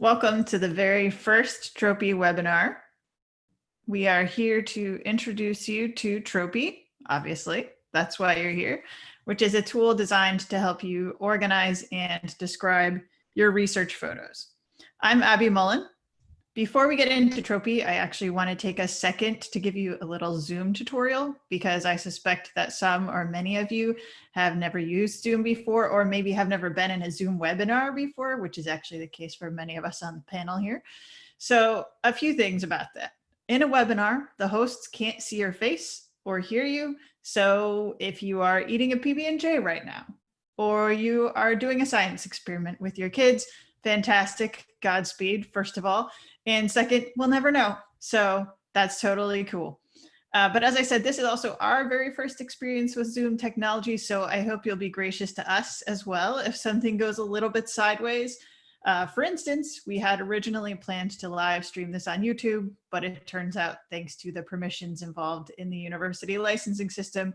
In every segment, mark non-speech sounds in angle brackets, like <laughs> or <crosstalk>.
Welcome to the very first Tropy webinar. We are here to introduce you to Tropy, obviously, that's why you're here, which is a tool designed to help you organize and describe your research photos. I'm Abby Mullen. Before we get into Tropy, I actually want to take a second to give you a little Zoom tutorial because I suspect that some or many of you have never used Zoom before or maybe have never been in a Zoom webinar before, which is actually the case for many of us on the panel here. So a few things about that. In a webinar, the hosts can't see your face or hear you. So if you are eating a PB&J right now, or you are doing a science experiment with your kids, fantastic, Godspeed, first of all. And second, we'll never know. So that's totally cool. Uh, but as I said, this is also our very first experience with Zoom technology. So I hope you'll be gracious to us as well if something goes a little bit sideways. Uh, for instance, we had originally planned to live stream this on YouTube, but it turns out thanks to the permissions involved in the university licensing system,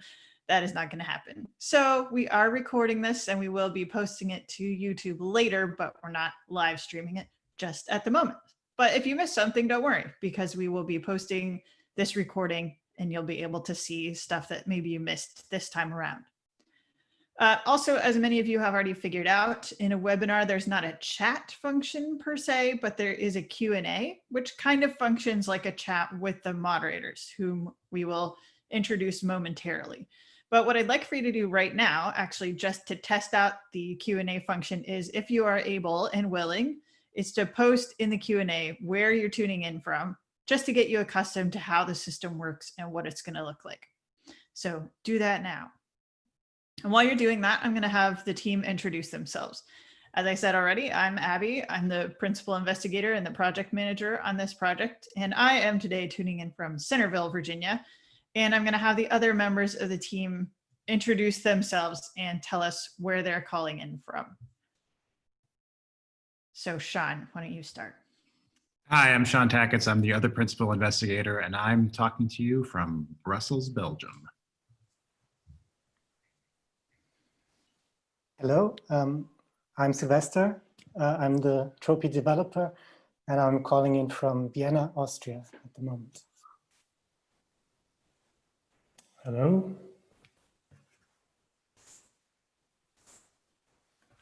that is not going to happen. So we are recording this and we will be posting it to YouTube later, but we're not live streaming it just at the moment. But if you missed something, don't worry, because we will be posting this recording and you'll be able to see stuff that maybe you missed this time around. Uh, also, as many of you have already figured out, in a webinar, there's not a chat function per se, but there is a Q&A, which kind of functions like a chat with the moderators, whom we will introduce momentarily. But what I'd like for you to do right now, actually just to test out the Q&A function is if you are able and willing, is to post in the Q&A where you're tuning in from, just to get you accustomed to how the system works and what it's gonna look like. So do that now. And while you're doing that, I'm gonna have the team introduce themselves. As I said already, I'm Abby. I'm the principal investigator and the project manager on this project. And I am today tuning in from Centerville, Virginia. And I'm gonna have the other members of the team introduce themselves and tell us where they're calling in from. So Sean, why don't you start? Hi, I'm Sean Takats. I'm the other principal investigator, and I'm talking to you from Brussels, Belgium. Hello, um, I'm Sylvester. Uh, I'm the Tropy developer, and I'm calling in from Vienna, Austria at the moment. Hello.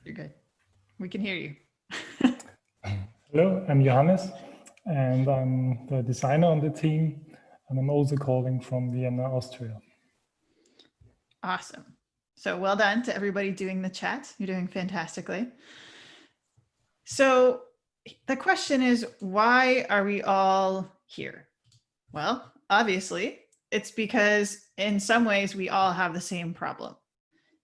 You're good. We can hear you. Hello, I'm Johannes, and I'm the designer on the team, and I'm also calling from Vienna, Austria. Awesome. So well done to everybody doing the chat. You're doing fantastically. So the question is, why are we all here? Well, obviously, it's because in some ways we all have the same problem.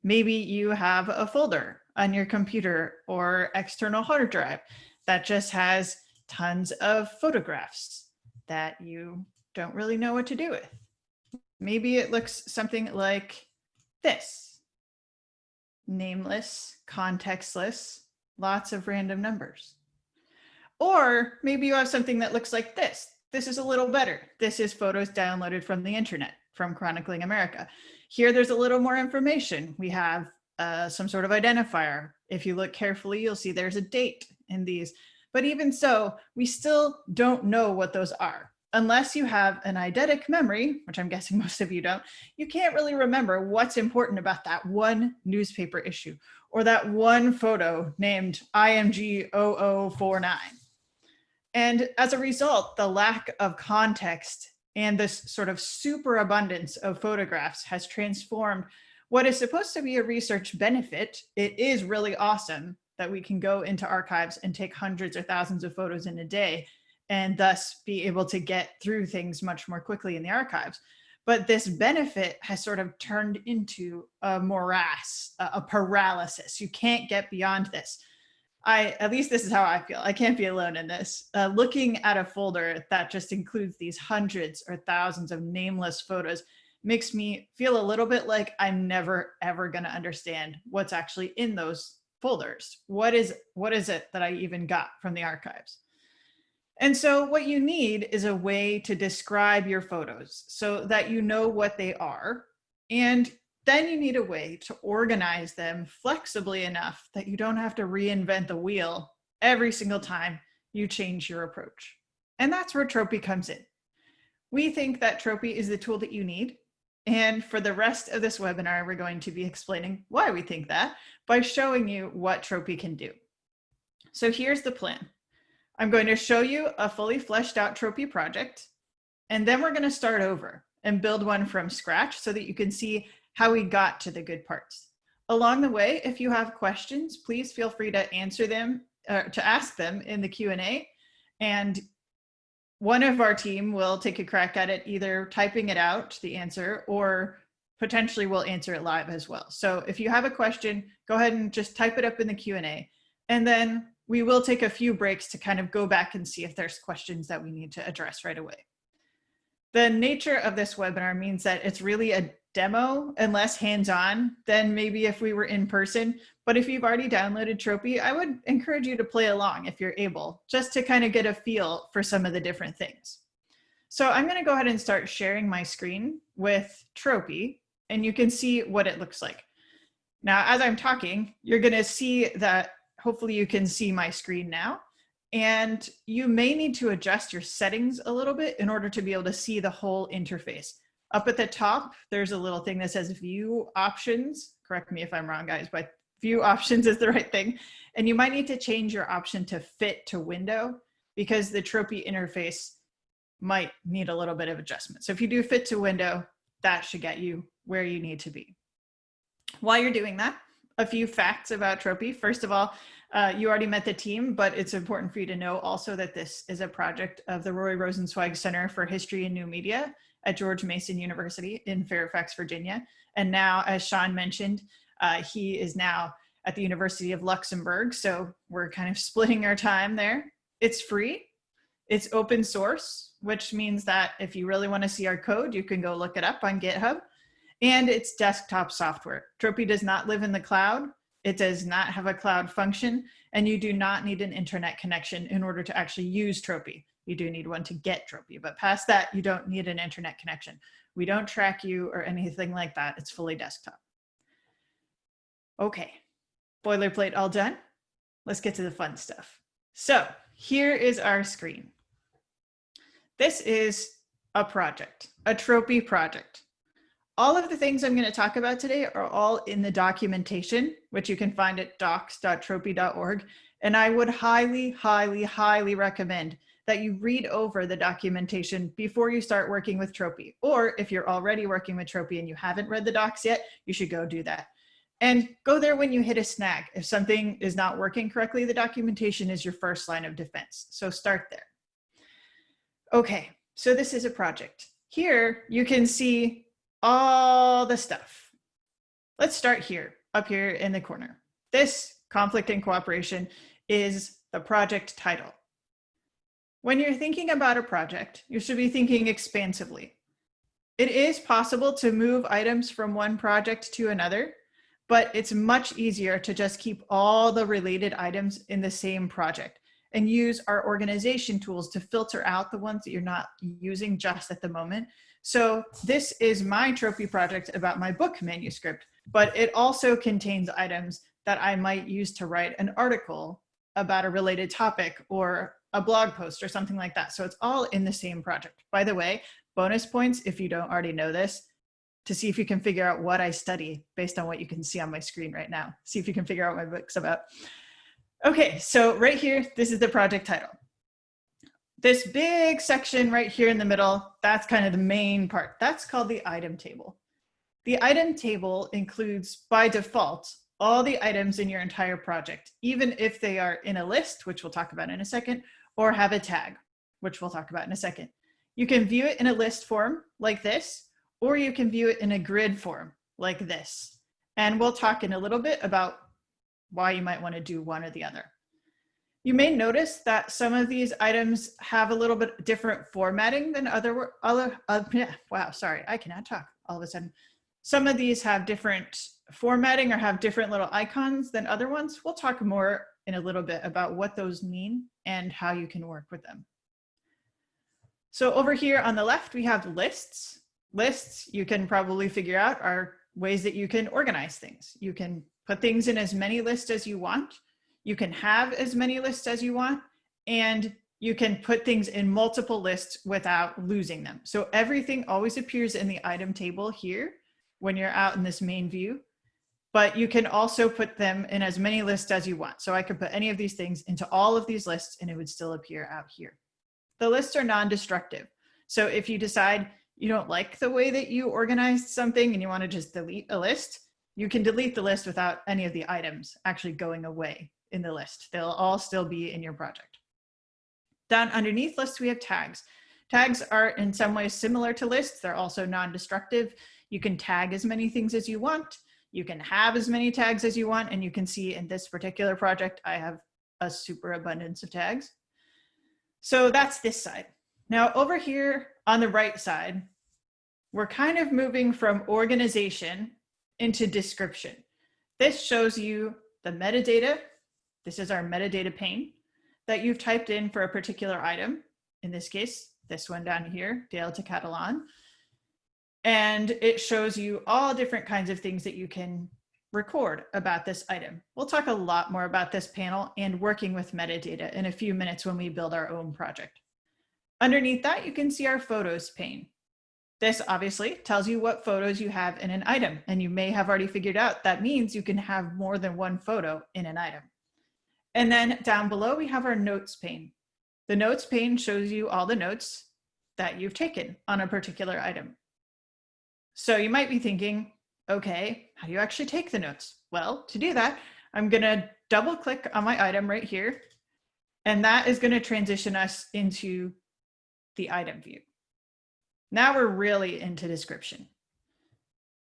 Maybe you have a folder on your computer or external hard drive that just has tons of photographs that you don't really know what to do with. Maybe it looks something like this. Nameless, contextless, lots of random numbers. Or maybe you have something that looks like this. This is a little better. This is photos downloaded from the internet, from Chronicling America. Here, there's a little more information. We have uh, some sort of identifier. If you look carefully, you'll see there's a date in these. But even so, we still don't know what those are. Unless you have an eidetic memory, which I'm guessing <laughs> most of you don't, you can't really remember what's important about that one newspaper issue or that one photo named IMG 0049. And as a result, the lack of context and this sort of superabundance of photographs has transformed what is supposed to be a research benefit. It is really awesome that we can go into archives and take hundreds or thousands of photos in a day and thus be able to get through things much more quickly in the archives. But this benefit has sort of turned into a morass, a paralysis. You can't get beyond this. I, at least this is how I feel. I can't be alone in this. Uh, looking at a folder that just includes these hundreds or thousands of nameless photos makes me feel a little bit like I'm never, ever gonna understand what's actually in those folders. What is, what is it that I even got from the archives? And so what you need is a way to describe your photos so that you know what they are. And then you need a way to organize them flexibly enough that you don't have to reinvent the wheel every single time you change your approach. And that's where Tropy comes in. We think that Tropy is the tool that you need. And for the rest of this webinar, we're going to be explaining why we think that by showing you what Tropy can do. So here's the plan. I'm going to show you a fully fleshed out Tropy project, and then we're going to start over and build one from scratch so that you can see how we got to the good parts. Along the way, if you have questions, please feel free to answer them, uh, to ask them in the Q&A. And one of our team will take a crack at it, either typing it out, the answer, or potentially we'll answer it live as well. So if you have a question, go ahead and just type it up in the Q&A. And then we will take a few breaks to kind of go back and see if there's questions that we need to address right away. The nature of this webinar means that it's really a demo and less hands-on than maybe if we were in person. But if you've already downloaded Tropy, I would encourage you to play along if you're able, just to kind of get a feel for some of the different things. So I'm gonna go ahead and start sharing my screen with Tropy and you can see what it looks like. Now, as I'm talking, you're gonna see that hopefully you can see my screen now. And you may need to adjust your settings a little bit in order to be able to see the whole interface. Up at the top, there's a little thing that says view options. Correct me if I'm wrong, guys, but view <laughs> options is the right thing. And you might need to change your option to fit to window because the Tropy interface might need a little bit of adjustment. So if you do fit to window, that should get you where you need to be. While you're doing that, a few facts about Tropy. First of all, uh, you already met the team, but it's important for you to know also that this is a project of the Roy Rosenzweig Center for History and New Media at George Mason University in Fairfax, Virginia. And now, as Sean mentioned, uh, he is now at the University of Luxembourg. So we're kind of <laughs> splitting our time there. It's free. It's open source, which means that if you really want to see our code, you can go look it up on GitHub and it's desktop software. Tropy does not live in the cloud. It does not have a cloud function, and you do not need an internet connection in order to actually use Tropy. You do need one to get Tropy, but past that, you don't need an internet connection. We don't track you or anything like that. It's fully desktop. Okay, boilerplate all done. Let's get to the fun stuff. So here is our screen. This is a project, a Tropy project. All of the things I'm going to talk about today are all in the documentation, which you can find at docs.tropy.org. And I would highly, highly, highly recommend that you read over the documentation before you start working with Tropy. Or if you're already working with Tropy and you haven't read the docs yet, you should go do that. And go there when you hit a snag. If something is not working correctly, the documentation is your first line of defense. So start there. Okay, so this is a project. Here you can see all the stuff. Let's start here, up here in the corner. This conflict and cooperation is the project title. When you're thinking about a project, you should be thinking expansively. It is possible to move items from one project to another, but it's much easier to just keep all the related items in the same project and use our organization tools to filter out the ones that you're not using just at the moment so this is my Tropy project about my book manuscript, but it also contains items that I might use to write an article about a related topic or a blog post or something like that. So it's all in the same project. By the way, bonus points, if you don't already know this, to see if you can figure out what I study based on what you can see on my screen right now. See if you can figure out my book's about. Okay, so right here, this is the project title this big section right here in the middle, that's kind of the main part. That's called the item table. The item table includes by default all the items in your entire project, even if they are in a list, which we'll talk about in a second, or have a tag, which we'll talk about in a second. You can view it in a list form like this, or you can view it in a grid form like this. And we'll talk in a little bit about why you might want to do one or the other. You may notice that some of these items have a little bit different formatting than other, other uh, wow, sorry, I cannot talk all of a sudden. Some of these have different formatting or have different little icons than other ones. We'll talk more in a little bit about what those mean and how you can work with them. So over here on the left, we have lists. Lists, you can probably figure out, are ways that you can organize things. You can put things in as many lists as you want. You can have as many lists as you want, and you can put things in multiple lists without losing them. So everything always appears in the item table here when you're out in this main view, but you can also put them in as many lists as you want. So I could put any of these things into all of these lists and it would still appear out here. The lists are non-destructive. So if you decide you don't like the way that you organized something and you want to just delete a list, you can delete the list without any of the items actually going away in the list. They'll all still be in your project. Down underneath lists, we have tags. Tags are in some ways similar to lists. They're also non-destructive. You can tag as many things as you want. You can have as many tags as you want. And you can see in this particular project, I have a super abundance of tags. So that's this side. Now over here on the right side, we're kind of moving from organization into description. This shows you the metadata. This is our metadata pane that you've typed in for a particular item. In this case, this one down here, Dale to Catalan. And it shows you all different kinds of things that you can record about this item. We'll talk a lot more about this panel and working with metadata in a few minutes when we build our own project. Underneath that, you can see our photos pane. This obviously tells you what photos you have in an item, and you may have already figured out that means you can have more than one photo in an item. And then down below, we have our notes pane. The notes pane shows you all the notes that you've taken on a particular item. So you might be thinking, okay, how do you actually take the notes? Well, to do that, I'm gonna double click on my item right here, and that is gonna transition us into the item view. Now we're really into description,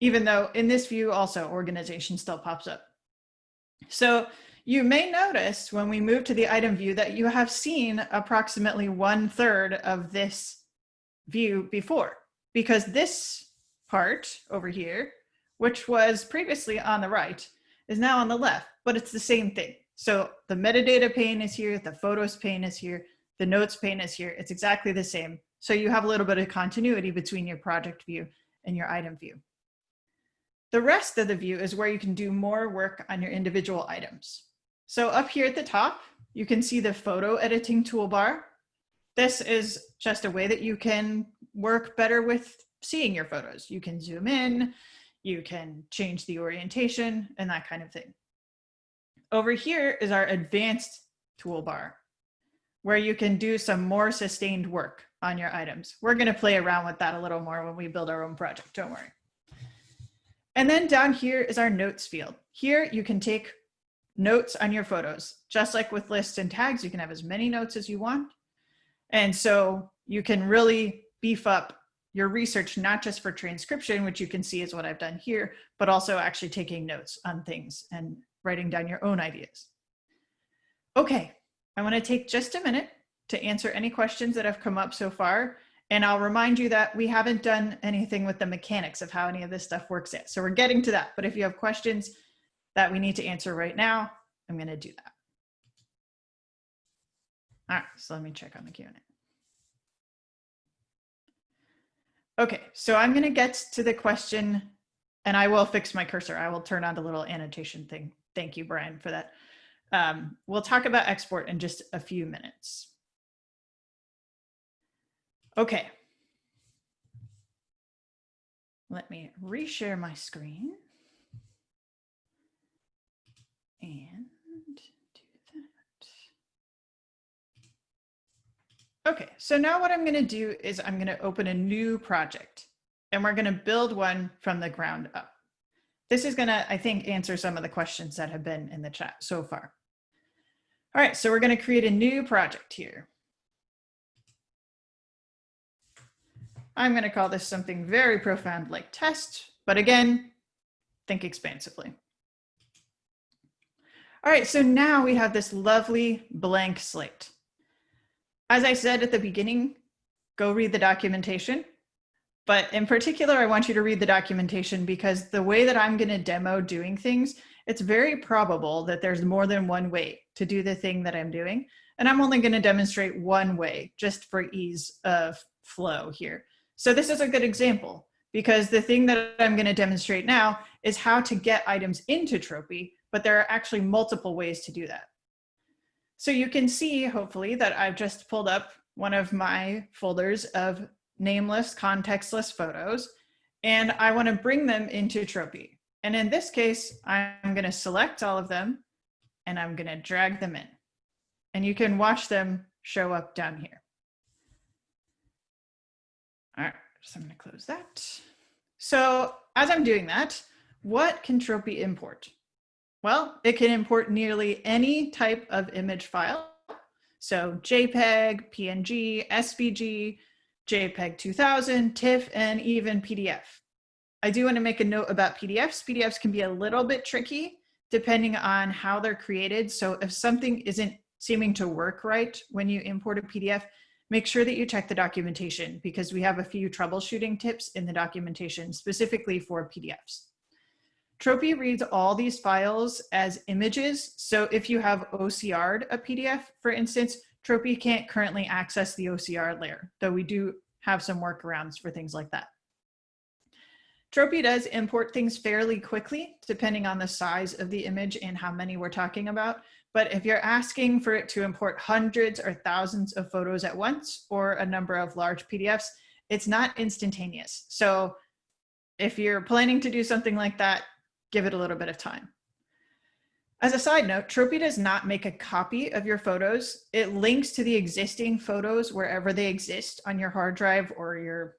even though in this view also organization still pops up. So you may notice when we move to the item view that you have seen approximately one third of this view before because this part over here, which was previously on the right, is now on the left, but it's the same thing. So the metadata pane is here, the photos pane is here, the notes pane is here. It's exactly the same. So you have a little bit of continuity between your project view and your item view. The rest of the view is where you can do more work on your individual items. So up here at the top, you can see the photo editing toolbar. This is just a way that you can work better with seeing your photos. You can zoom in, you can change the orientation and that kind of thing. Over here is our advanced toolbar where you can do some more sustained work on your items. We're gonna play around with that a little more when we build our own project, don't worry. And then down here is our notes field. Here you can take notes on your photos. Just like with lists and tags, you can have as many notes as you want. And so you can really beef up your research, not just for transcription, which you can see is what I've done here, but also actually taking notes on things and writing down your own ideas. Okay, I wanna take just a minute to answer any questions that have come up so far. And I'll remind you that we haven't done anything with the mechanics of how any of this stuff works yet. So we're getting to that, but if you have questions, that we need to answer right now, I'm going to do that. All right, so let me check on the Q&A. Okay, so I'm going to get to the question and I will fix my cursor. I will turn on the little annotation thing. Thank you, Brian, for that. Um, we'll talk about export in just a few minutes. Okay. Let me reshare my screen and do that. Okay, so now what I'm gonna do is I'm gonna open a new project and we're gonna build one from the ground up. This is gonna, I think, answer some of the questions that have been in the chat so far. All right, so we're gonna create a new project here. I'm gonna call this something very profound like test, but again, think expansively. All right, so now we have this lovely blank slate. As I said at the beginning, go read the documentation. But in particular, I want you to read the documentation because the way that I'm going to demo doing things, it's very probable that there's more than one way to do the thing that I'm doing. And I'm only going to demonstrate one way just for ease of flow here. So this is a good example because the thing that I'm going to demonstrate now is how to get items into Tropy but there are actually multiple ways to do that. So you can see, hopefully, that I've just pulled up one of my folders of nameless, contextless photos, and I want to bring them into Tropy. And in this case, I'm going to select all of them and I'm going to drag them in. And you can watch them show up down here. All right, so I'm going to close that. So as I'm doing that, what can Tropy import? Well, it can import nearly any type of image file. So JPEG, PNG, SVG, JPEG 2000, TIFF, and even PDF. I do want to make a note about PDFs. PDFs can be a little bit tricky depending on how they're created. So if something isn't seeming to work right when you import a PDF, make sure that you check the documentation because we have a few troubleshooting tips in the documentation specifically for PDFs. Tropy reads all these files as images. So if you have OCR'd a PDF, for instance, Tropy can't currently access the OCR layer, though we do have some workarounds for things like that. Tropy does import things fairly quickly, depending on the size of the image and how many we're talking about. But if you're asking for it to import hundreds or thousands of photos at once or a number of large PDFs, it's not instantaneous. So if you're planning to do something like that, give it a little bit of time. As a side note, Tropy does not make a copy of your photos. It links to the existing photos wherever they exist on your hard drive or your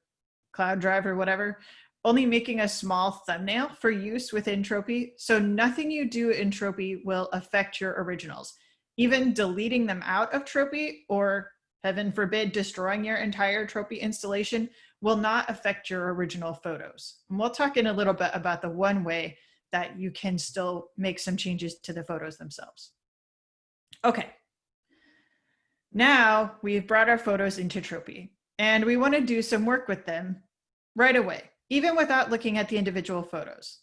cloud drive or whatever, only making a small thumbnail for use within Tropy. So nothing you do in Tropy will affect your originals. Even deleting them out of Tropy or heaven forbid, destroying your entire Tropy installation will not affect your original photos. And we'll talk in a little bit about the one way that you can still make some changes to the photos themselves. Okay. Now we've brought our photos into Tropy and we want to do some work with them right away, even without looking at the individual photos.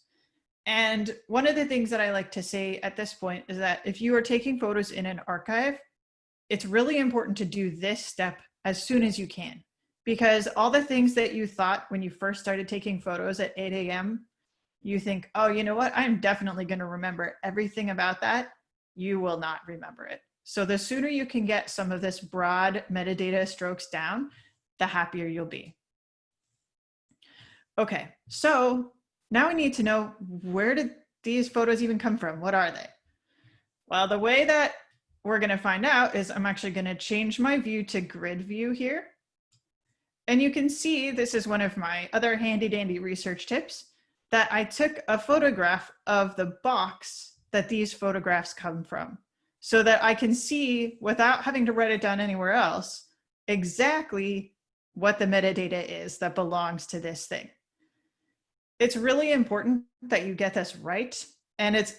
And one of the things that I like to say at this point is that if you are taking photos in an archive, it's really important to do this step as soon as you can because all the things that you thought when you first started taking photos at 8 a.m you think, oh, you know what? I'm definitely going to remember everything about that. You will not remember it. So the sooner you can get some of this broad metadata strokes down, the happier you'll be. Okay, so now we need to know where did these photos even come from? What are they? Well, the way that we're going to find out is I'm actually going to change my view to grid view here. And you can see this is one of my other handy dandy research tips that I took a photograph of the box that these photographs come from so that I can see without having to write it down anywhere else exactly what the metadata is that belongs to this thing. It's really important that you get this right. And it's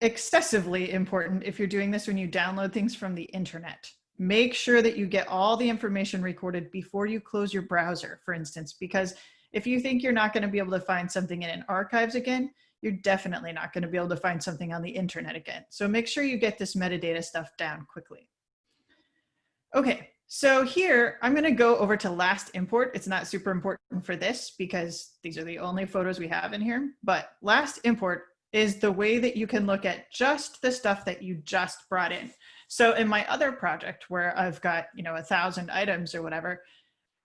excessively important if you're doing this when you download things from the internet. Make sure that you get all the information recorded before you close your browser, for instance, because if you think you're not going to be able to find something in an archives again, you're definitely not going to be able to find something on the internet again. So make sure you get this metadata stuff down quickly. Okay, so here I'm going to go over to last import. It's not super important for this because these are the only photos we have in here, but last import is the way that you can look at just the stuff that you just brought in. So in my other project where I've got, you know, a thousand items or whatever,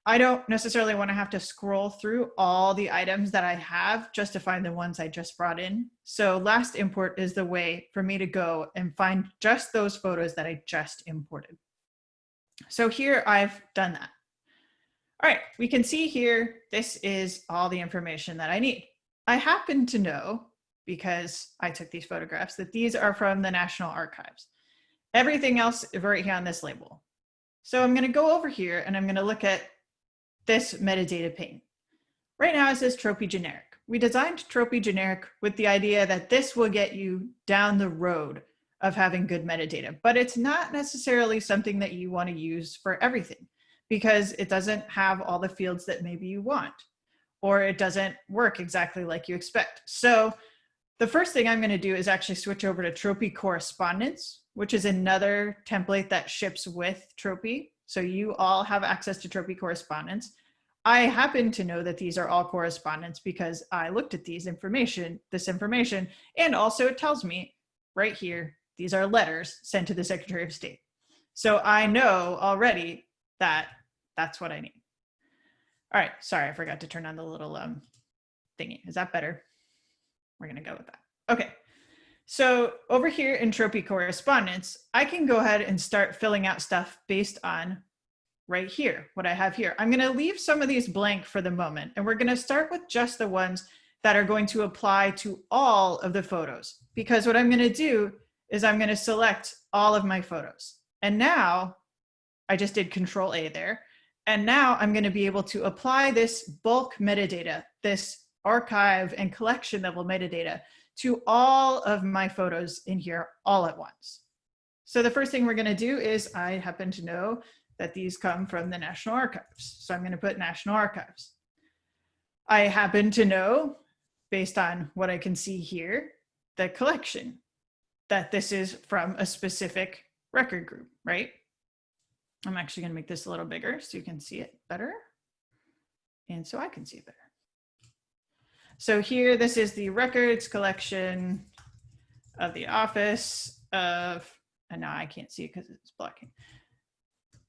I don't necessarily want to have to scroll through all the items that I have just to find the ones I just brought in. So last import is the way for me to go and find just those photos that I just imported. So here I've done that. All right, we can see here, this is all the information that I need. I happen to know, because I took these photographs, that these are from the National Archives. Everything else is right here on this label. So I'm gonna go over here and I'm gonna look at this metadata pane. Right now it says Tropy generic. We designed Tropy generic with the idea that this will get you down the road of having good metadata, but it's not necessarily something that you want to use for everything because it doesn't have all the fields that maybe you want, or it doesn't work exactly like you expect. So the first thing I'm going to do is actually switch over to Tropy correspondence, which is another template that ships with Tropy. So you all have access to Tropy correspondence. I happen to know that these are all correspondence because I looked at these information, this information, and also it tells me right here, these are letters sent to the Secretary of State. So I know already that that's what I need. All right, sorry, I forgot to turn on the little um, thingy. Is that better? We're gonna go with that. Okay, so over here in Tropy correspondence, I can go ahead and start filling out stuff based on right here, what I have here. I'm gonna leave some of these blank for the moment, and we're gonna start with just the ones that are going to apply to all of the photos. Because what I'm gonna do is I'm gonna select all of my photos. And now, I just did control A there. And now I'm gonna be able to apply this bulk metadata, this archive and collection level metadata to all of my photos in here all at once. So the first thing we're gonna do is I happen to know that these come from the National Archives. So I'm gonna put National Archives. I happen to know, based on what I can see here, the collection, that this is from a specific record group, right? I'm actually gonna make this a little bigger so you can see it better. And so I can see it better. So here, this is the records collection of the office of, and now I can't see it because it's blocking.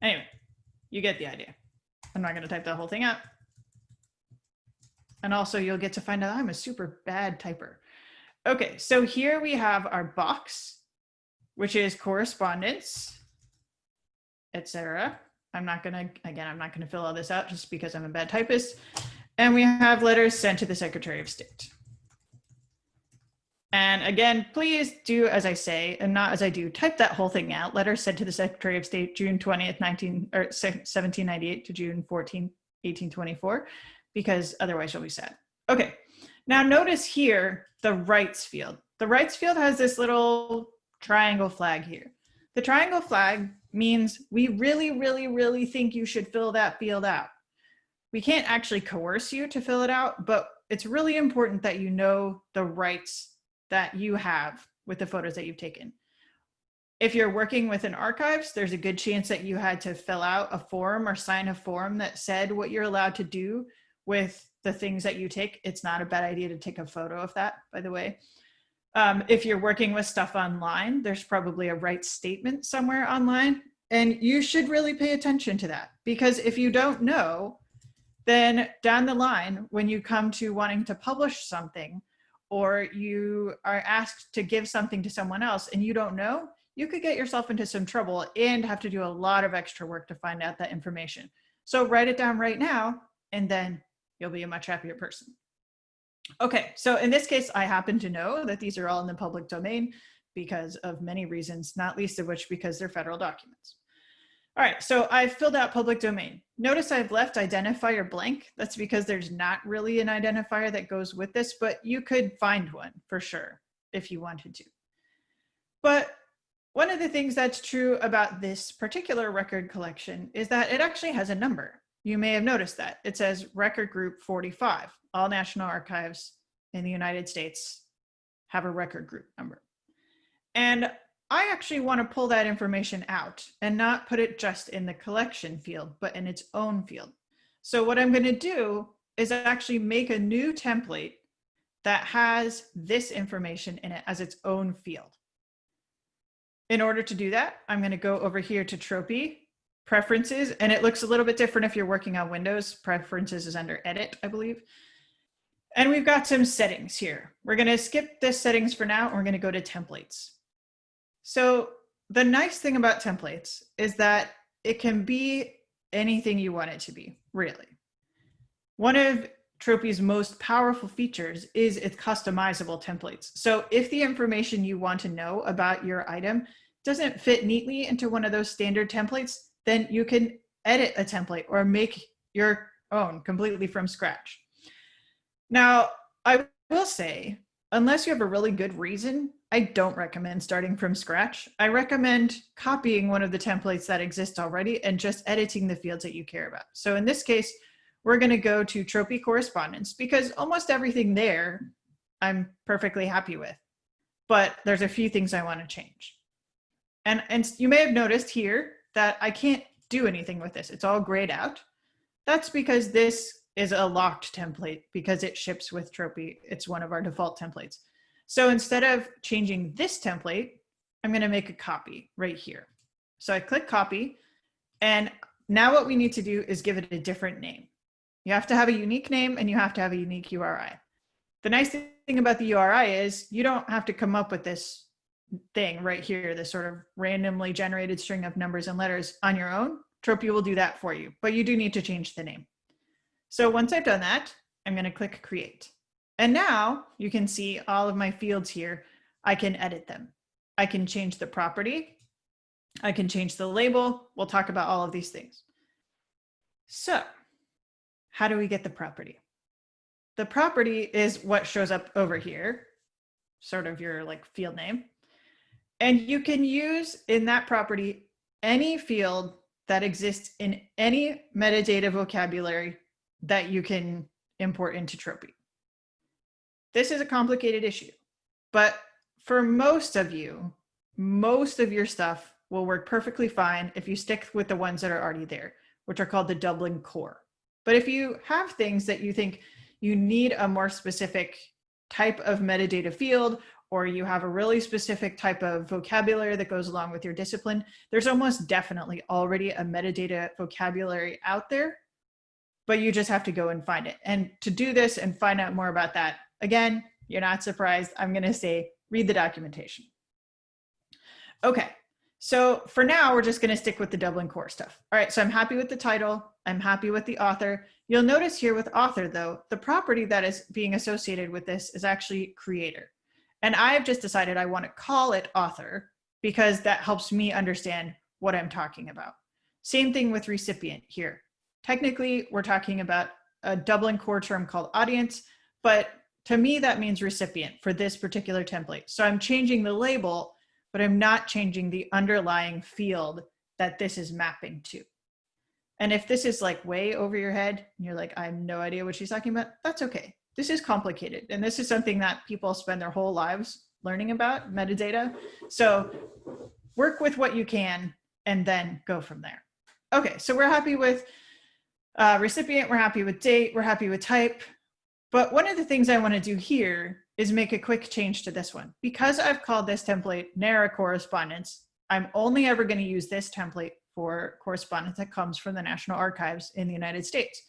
Anyway, you get the idea. I'm not gonna type the whole thing out. And also you'll get to find out I'm a super bad typer. Okay, so here we have our box, which is correspondence, etc. I'm not gonna, again, I'm not gonna fill all this out just because I'm a bad typist. And we have letters sent to the Secretary of State. And again, please do as I say, and not as I do, type that whole thing out. Letters sent to the Secretary of State, June 20th, 19, or 1798 to June 14, 1824, because otherwise you'll be sad. Okay, now notice here, the rights field. The rights field has this little triangle flag here. The triangle flag means we really, really, really think you should fill that field out. We can't actually coerce you to fill it out, but it's really important that you know the rights that you have with the photos that you've taken. If you're working with an archives, there's a good chance that you had to fill out a form or sign a form that said what you're allowed to do with the things that you take. It's not a bad idea to take a photo of that, by the way. Um, if you're working with stuff online, there's probably a rights statement somewhere online. And you should really pay attention to that because if you don't know, then down the line, when you come to wanting to publish something, or you are asked to give something to someone else and you don't know, you could get yourself into some trouble and have to do a lot of extra work to find out that information. So write it down right now, and then you'll be a much happier person. Okay, so in this case, I happen to know that these are all in the public domain because of many reasons, not least of which because they're federal documents. All right, so I've filled out public domain. Notice I've left identifier blank. That's because there's not really an identifier that goes with this, but you could find one for sure if you wanted to. But one of the things that's true about this particular record collection is that it actually has a number. You may have noticed that. It says record group 45. All National Archives in the United States have a record group number. And I actually want to pull that information out and not put it just in the collection field, but in its own field. So what I'm going to do is actually make a new template that has this information in it as its own field. In order to do that, I'm going to go over here to Tropy, Preferences, and it looks a little bit different if you're working on Windows. Preferences is under Edit, I believe. And we've got some settings here. We're going to skip this settings for now, and we're going to go to Templates. So the nice thing about templates is that it can be anything you want it to be, really. One of Tropy's most powerful features is its customizable templates. So if the information you want to know about your item doesn't fit neatly into one of those standard templates, then you can edit a template or make your own completely from scratch. Now, I will say, unless you have a really good reason I don't recommend starting from scratch. I recommend copying one of the templates that exist already and just editing the fields that you care about. So in this case, we're going to go to Tropy correspondence because almost everything there I'm perfectly happy with. But there's a few things I want to change. And, and you may have noticed here that I can't do anything with this. It's all grayed out. That's because this is a locked template because it ships with Tropy. It's one of our default templates. So instead of changing this template, I'm going to make a copy right here. So I click copy. And now what we need to do is give it a different name. You have to have a unique name and you have to have a unique URI. The nice thing about the URI is you don't have to come up with this thing right here, this sort of randomly generated string of numbers and letters on your own. Tropy will do that for you, but you do need to change the name. So once I've done that, I'm going to click create. And now you can see all of my fields here. I can edit them. I can change the property. I can change the label. We'll talk about all of these things. So how do we get the property? The property is what shows up over here, sort of your like field name. And you can use in that property any field that exists in any metadata vocabulary that you can import into Tropy. This is a complicated issue, but for most of you, most of your stuff will work perfectly fine if you stick with the ones that are already there, which are called the Dublin core. But if you have things that you think you need a more specific type of metadata field, or you have a really specific type of vocabulary that goes along with your discipline, there's almost definitely already a metadata vocabulary out there, but you just have to go and find it. And to do this and find out more about that, again, you're not surprised, I'm gonna say, read the documentation. Okay, so for now, we're just gonna stick with the Dublin core stuff. All right, so I'm happy with the title. I'm happy with the author. You'll notice here with author though, the property that is being associated with this is actually creator. And I've just decided I wanna call it author because that helps me understand what I'm talking about. Same thing with recipient here. Technically, we're talking about a Dublin core term called audience, but to me, that means recipient for this particular template. So I'm changing the label but I'm not changing the underlying field that this is mapping to. And if this is like way over your head, and you're like, I have no idea what she's talking about, that's okay. This is complicated. And this is something that people spend their whole lives learning about, metadata. So work with what you can and then go from there. Okay, so we're happy with uh, recipient, we're happy with date, we're happy with type. But one of the things I wanna do here is make a quick change to this one. Because I've called this template NARA correspondence, I'm only ever going to use this template for correspondence that comes from the National Archives in the United States.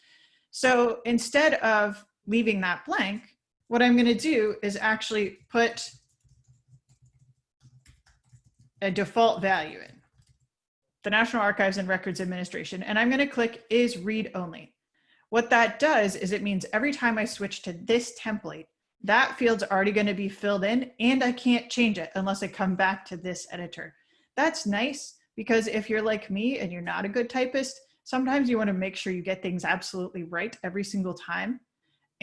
So instead of leaving that blank, what I'm going to do is actually put a default value in the National Archives and Records Administration, and I'm going to click is read only. What that does is it means every time I switch to this template, that field's already going to be filled in and I can't change it unless I come back to this editor. That's nice because if you're like me and you're not a good typist, sometimes you want to make sure you get things absolutely right every single time.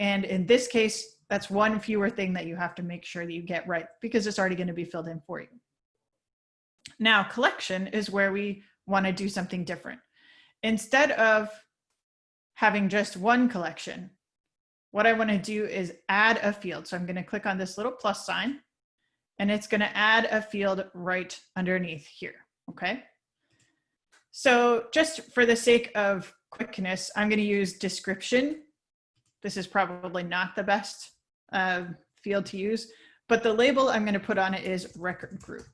And in this case, that's one fewer thing that you have to make sure that you get right because it's already going to be filled in for you. Now, collection is where we want to do something different. Instead of having just one collection, what I want to do is add a field. So I'm going to click on this little plus sign and it's going to add a field right underneath here. Okay. So just for the sake of quickness, I'm going to use description. This is probably not the best uh, field to use, but the label I'm going to put on it is record group.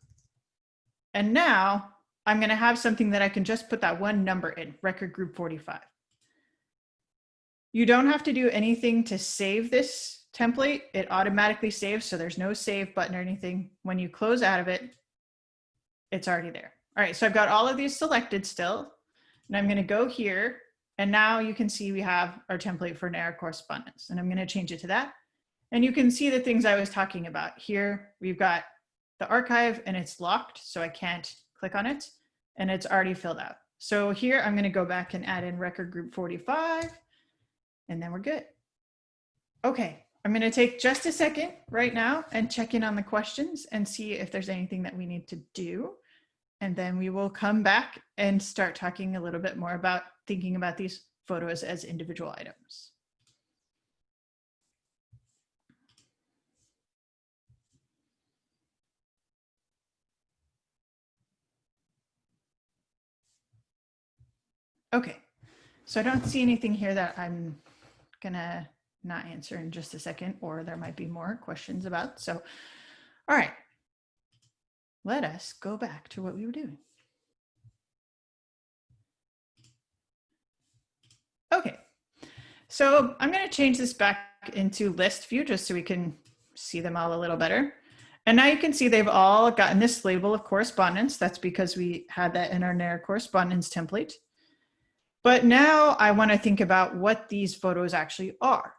And now I'm going to have something that I can just put that one number in, record group 45. You don't have to do anything to save this template. It automatically saves, so there's no save button or anything. When you close out of it, it's already there. All right, so I've got all of these selected still, and I'm gonna go here, and now you can see we have our template for NARA correspondence, and I'm gonna change it to that. And you can see the things I was talking about. Here, we've got the archive, and it's locked, so I can't click on it, and it's already filled out. So here, I'm gonna go back and add in record group 45, and then we're good. Okay, I'm going to take just a second right now and check in on the questions and see if there's anything that we need to do. And then we will come back and start talking a little bit more about thinking about these photos as individual items. Okay, so I don't see anything here that I'm gonna not answer in just a second, or there might be more questions about. So, all right, let us go back to what we were doing. Okay, so I'm going to change this back into list view just so we can see them all a little better. And now you can see they've all gotten this label of correspondence. That's because we had that in our NAR correspondence template. But now I want to think about what these photos actually are.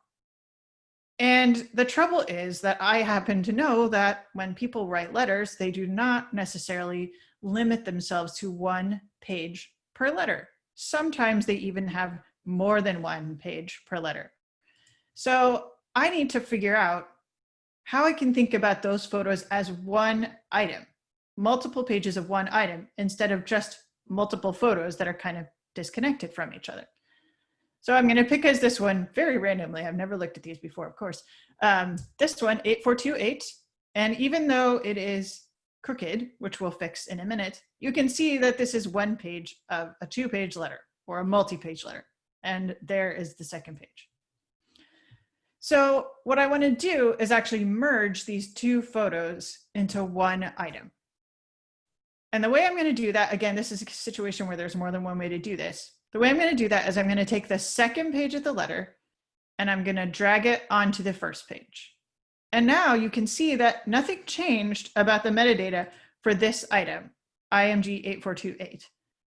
And the trouble is that I happen to know that when people write letters, they do not necessarily limit themselves to one page per letter. Sometimes they even have more than one page per letter. So I need to figure out how I can think about those photos as one item, multiple pages of one item, instead of just multiple photos that are kind of disconnected from each other. So I'm going to pick as this one very randomly. I've never looked at these before, of course. Um, this one, 8428. And even though it is crooked, which we'll fix in a minute, you can see that this is one page of a two page letter or a multi-page letter. And there is the second page. So what I want to do is actually merge these two photos into one item. And the way I'm going to do that, again, this is a situation where there's more than one way to do this. The way I'm going to do that is I'm going to take the second page of the letter and I'm going to drag it onto the first page. And now you can see that nothing changed about the metadata for this item, IMG 8428.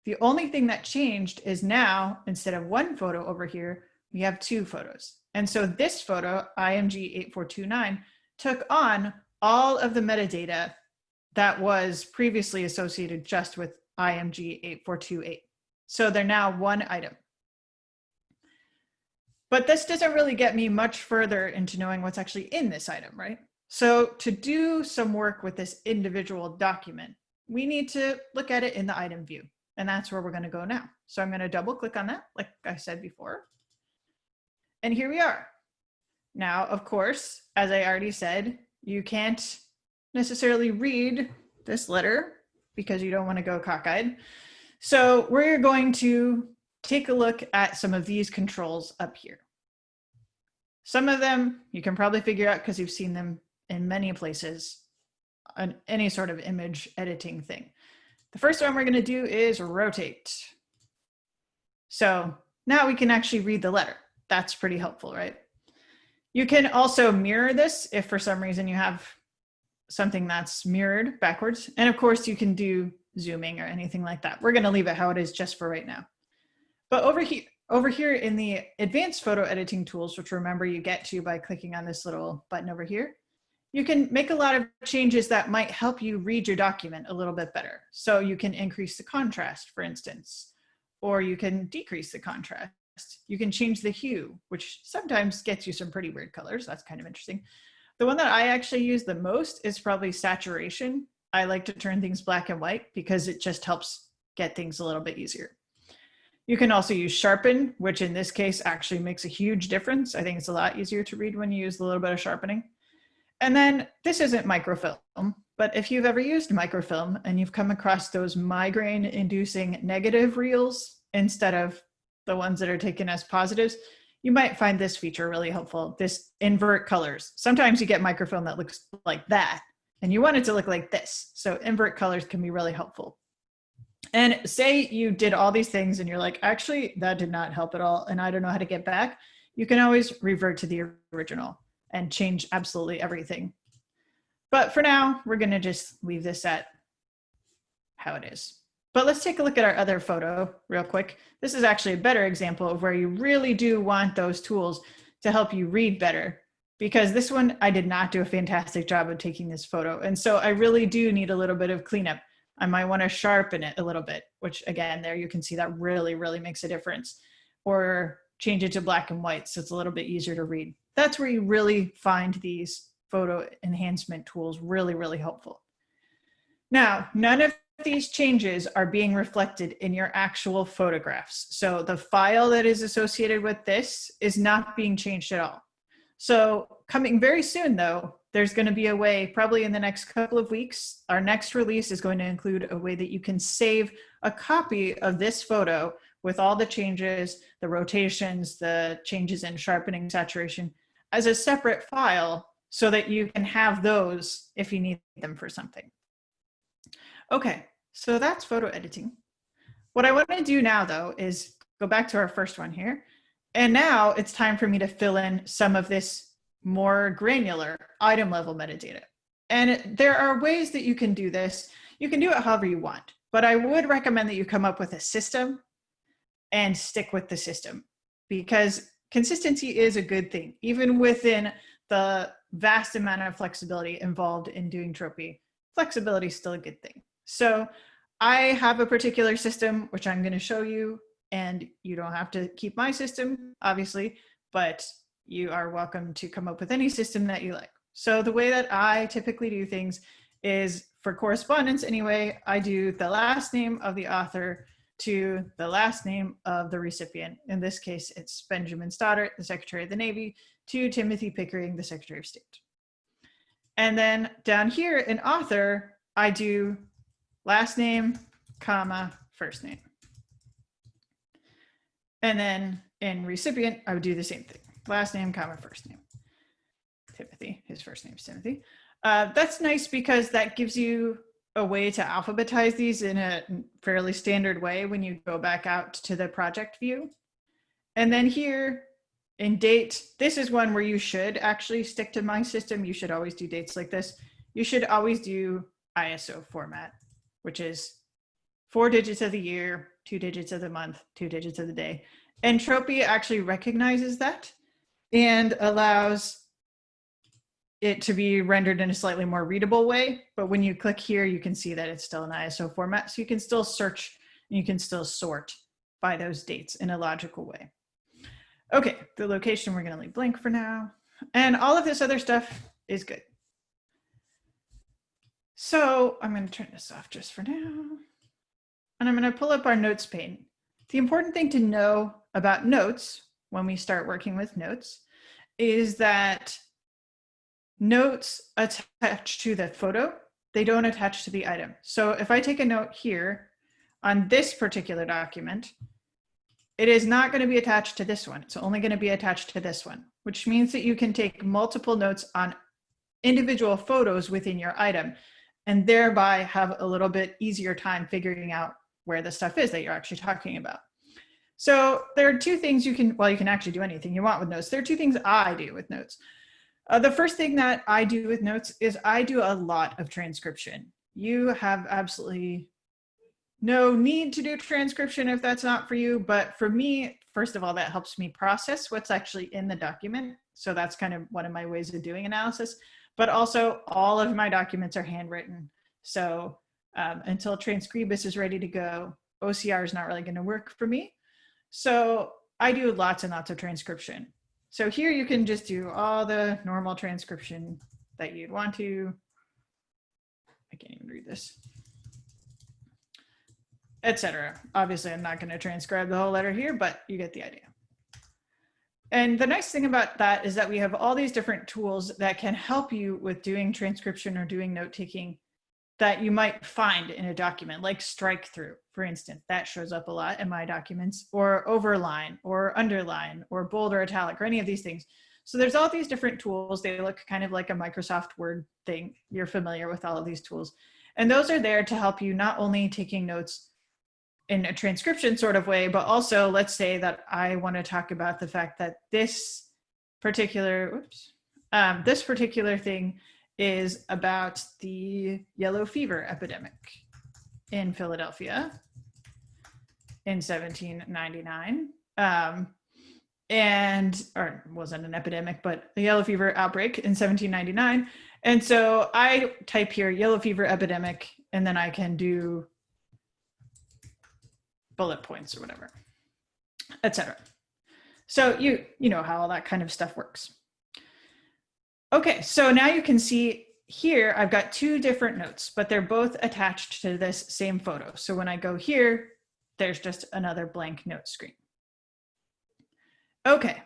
The only thing that changed is now, instead of one photo over here, we have two photos. And so this photo, IMG 8429, took on all of the metadata that was previously associated just with IMG 8428. So they're now one item. But this doesn't really get me much further into knowing what's actually in this item, right? So to do some work with this individual document, we need to look at it in the item view. And that's where we're gonna go now. So I'm gonna double click on that, like I said before. And here we are. Now, of course, as I already said, you can't necessarily read this letter because you don't want to go cockeyed. So we're going to take a look at some of these controls up here. Some of them you can probably figure out because you've seen them in many places on any sort of image editing thing. The first one we're going to do is rotate. So now we can actually read the letter that's pretty helpful, right? You can also mirror this if for some reason you have something that's mirrored backwards. And of course you can do zooming or anything like that. We're gonna leave it how it is just for right now. But over here, over here in the advanced photo editing tools, which remember you get to by clicking on this little button over here, you can make a lot of changes that might help you read your document a little bit better. So you can increase the contrast, for instance, or you can decrease the contrast you can change the hue, which sometimes gets you some pretty weird colors. That's kind of interesting. The one that I actually use the most is probably saturation. I like to turn things black and white because it just helps get things a little bit easier. You can also use sharpen, which in this case actually makes a huge difference. I think it's a lot easier to read when you use a little bit of sharpening. And then this isn't microfilm, but if you've ever used microfilm and you've come across those migraine inducing negative reels instead of the ones that are taken as positives, you might find this feature really helpful, this invert colors. Sometimes you get microfilm that looks like that, and you want it to look like this. So invert colors can be really helpful. And say you did all these things and you're like, actually, that did not help at all, and I don't know how to get back. You can always revert to the original and change absolutely everything. But for now, we're gonna just leave this at how it is. But let's take a look at our other photo real quick. This is actually a better example of where you really do want those tools to help you read better because this one, I did not do a fantastic job of taking this photo. And so I really do need a little bit of cleanup. I might want to sharpen it a little bit, which again, there you can see that really, really makes a difference. Or change it to black and white so it's a little bit easier to read. That's where you really find these photo enhancement tools really, really helpful. Now, none of these changes are being reflected in your actual photographs. So the file that is associated with this is not being changed at all. So coming very soon though, there's gonna be a way, probably in the next couple of weeks, our next release is going to include a way that you can save a copy of this photo with all the changes, the rotations, the changes in sharpening, saturation, as a separate file so that you can have those if you need them for something. Okay, so that's photo editing. What I want to do now though is go back to our first one here And now it's time for me to fill in some of this more granular item level metadata. And there are ways that you can do this. You can do it however you want, but I would recommend that you come up with a system and stick with the system because consistency is a good thing, even within the vast amount of flexibility involved in doing tropy. Flexibility is still a good thing. So I have a particular system, which I'm going to show you, and you don't have to keep my system, obviously, but you are welcome to come up with any system that you like. So the way that I typically do things is for correspondence anyway, I do the last name of the author to the last name of the recipient. In this case, it's Benjamin Stoddert, the Secretary of the Navy, to Timothy Pickering, the Secretary of State. And then down here in author, I do last name, comma, first name. And then in recipient, I would do the same thing. Last name, comma, first name. Timothy, his first name is Timothy. Uh, that's nice because that gives you a way to alphabetize these in a fairly standard way when you go back out to the project view. And then here in date, this is one where you should actually stick to my system. You should always do dates like this. You should always do ISO format, which is four digits of the year, two digits of the month, two digits of the day. Entropy actually recognizes that and allows it to be rendered in a slightly more readable way. But when you click here, you can see that it's still an ISO format. So you can still search and you can still sort by those dates in a logical way. Okay, the location we're gonna leave blank for now. And all of this other stuff is good. So I'm gonna turn this off just for now. And I'm gonna pull up our notes pane. The important thing to know about notes when we start working with notes is that notes attach to the photo, they don't attach to the item. So if I take a note here on this particular document, it is not going to be attached to this one. It's only going to be attached to this one, which means that you can take multiple notes on individual photos within your item and thereby have a little bit easier time figuring out where the stuff is that you're actually talking about. So there are two things you can, well, you can actually do anything you want with notes. There are two things I do with notes. Uh, the first thing that I do with notes is I do a lot of transcription. You have absolutely no need to do transcription if that's not for you. But for me, first of all, that helps me process what's actually in the document. So that's kind of one of my ways of doing analysis. But also all of my documents are handwritten. So um, until Transkribus is ready to go, OCR is not really going to work for me. So I do lots and lots of transcription. So here you can just do all the normal transcription that you'd want to. I can't even read this. Etc. Obviously, I'm not going to transcribe the whole letter here, but you get the idea. And the nice thing about that is that we have all these different tools that can help you with doing transcription or doing note taking that you might find in a document, like strike through, for instance, that shows up a lot in my documents, or overline, or underline, or bold or italic, or any of these things. So there's all these different tools. They look kind of like a Microsoft Word thing. You're familiar with all of these tools. And those are there to help you not only taking notes in a transcription sort of way, but also let's say that I want to talk about the fact that this particular, oops, um, this particular thing is about the yellow fever epidemic in Philadelphia in 1799. Um, and, or wasn't an epidemic, but the yellow fever outbreak in 1799. And so I type here yellow fever epidemic, and then I can do bullet points or whatever, etc. So you, you know how all that kind of stuff works. Okay, so now you can see here, I've got two different notes, but they're both attached to this same photo. So when I go here, there's just another blank note screen. Okay,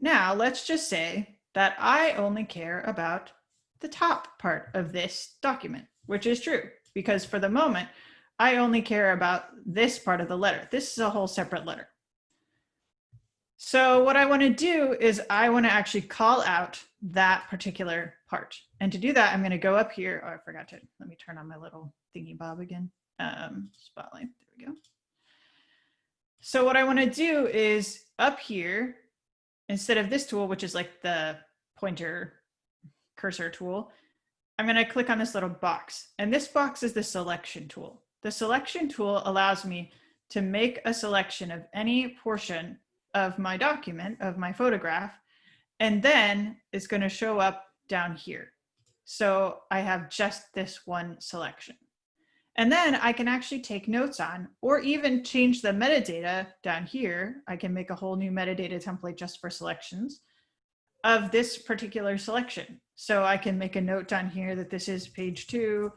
now let's just say that I only care about the top part of this document, which is true because for the moment, I only care about this part of the letter. This is a whole separate letter. So what I want to do is I want to actually call out that particular part. And to do that, I'm going to go up here. Oh, I forgot to, let me turn on my little thingy bob again. Um, spotlight, there we go. So what I want to do is up here, instead of this tool, which is like the pointer cursor tool, I'm going to click on this little box. And this box is the selection tool. The selection tool allows me to make a selection of any portion of my document, of my photograph, and then it's going to show up down here. So I have just this one selection. And then I can actually take notes on, or even change the metadata down here. I can make a whole new metadata template just for selections of this particular selection. So I can make a note down here that this is page two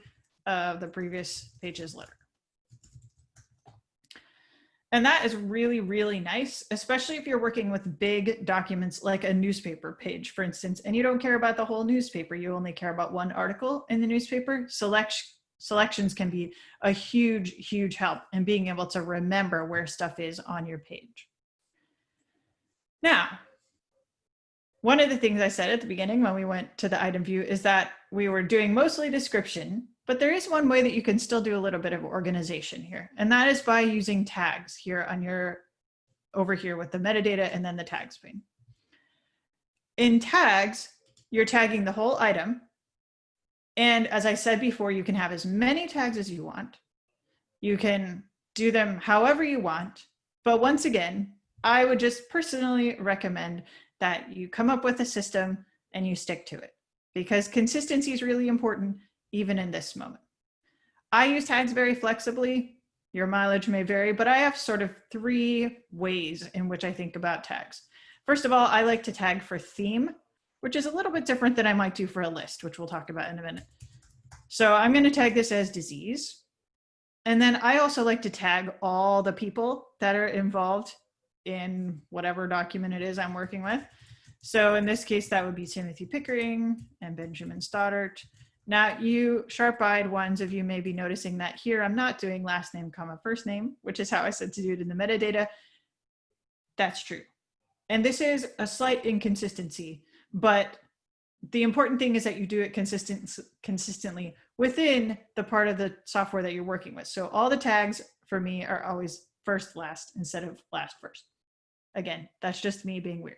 of the previous page's letter. And that is really, really nice, especially if you're working with big documents like a newspaper page, for instance, and you don't care about the whole newspaper. You only care about one article in the newspaper. Select, selections can be a huge, huge help in being able to remember where stuff is on your page. Now, one of the things I said at the beginning when we went to the item view is that we were doing mostly description, but there is one way that you can still do a little bit of organization here, and that is by using tags here on your, over here with the metadata and then the tags pane. In tags, you're tagging the whole item. And as I said before, you can have as many tags as you want. You can do them however you want. But once again, I would just personally recommend that you come up with a system and you stick to it because consistency is really important even in this moment. I use tags very flexibly. Your mileage may vary, but I have sort of three ways in which I think about tags. First of all, I like to tag for theme, which is a little bit different than I might do for a list, which we'll talk about in a minute. So I'm going to tag this as disease. And then I also like to tag all the people that are involved in whatever document it is I'm working with. So in this case, that would be Timothy Pickering and Benjamin Stoddert. Now you sharp-eyed ones of you may be noticing that here I'm not doing last name comma first name, which is how I said to do it in the metadata. That's true. And this is a slight inconsistency, but the important thing is that you do it consistent, consistently within the part of the software that you're working with. So all the tags for me are always first last instead of last first. Again, that's just me being weird.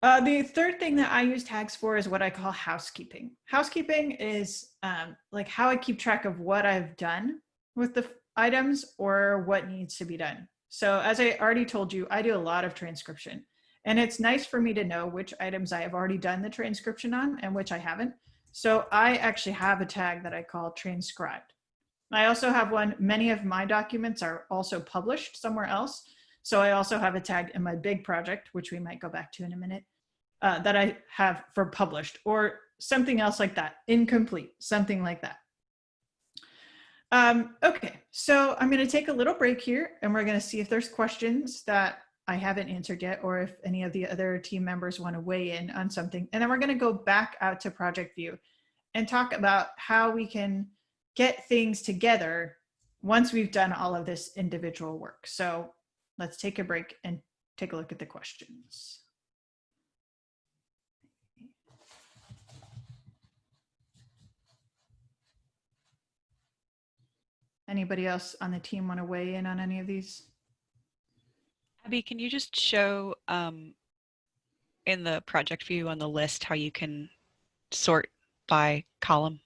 Uh, the third thing that I use tags for is what I call housekeeping. Housekeeping is um, like how I keep track of what I've done with the items or what needs to be done. So as I already told you, I do a lot of transcription and it's nice for me to know which items I have already done the transcription on and which I haven't. So I actually have a tag that I call transcribed. I also have one, many of my documents are also published somewhere else. So I also have a tag in my big project, which we might go back to in a minute, uh, that I have for published or something else like that, incomplete, something like that. Um, okay, so I'm going to take a little break here and we're going to see if there's questions that I haven't answered yet or if any of the other team members want to weigh in on something. And then we're going to go back out to project view and talk about how we can get things together once we've done all of this individual work. So let's take a break and take a look at the questions. Anybody else on the team want to weigh in on any of these? Abby, can you just show um, in the project view on the list how you can sort by column?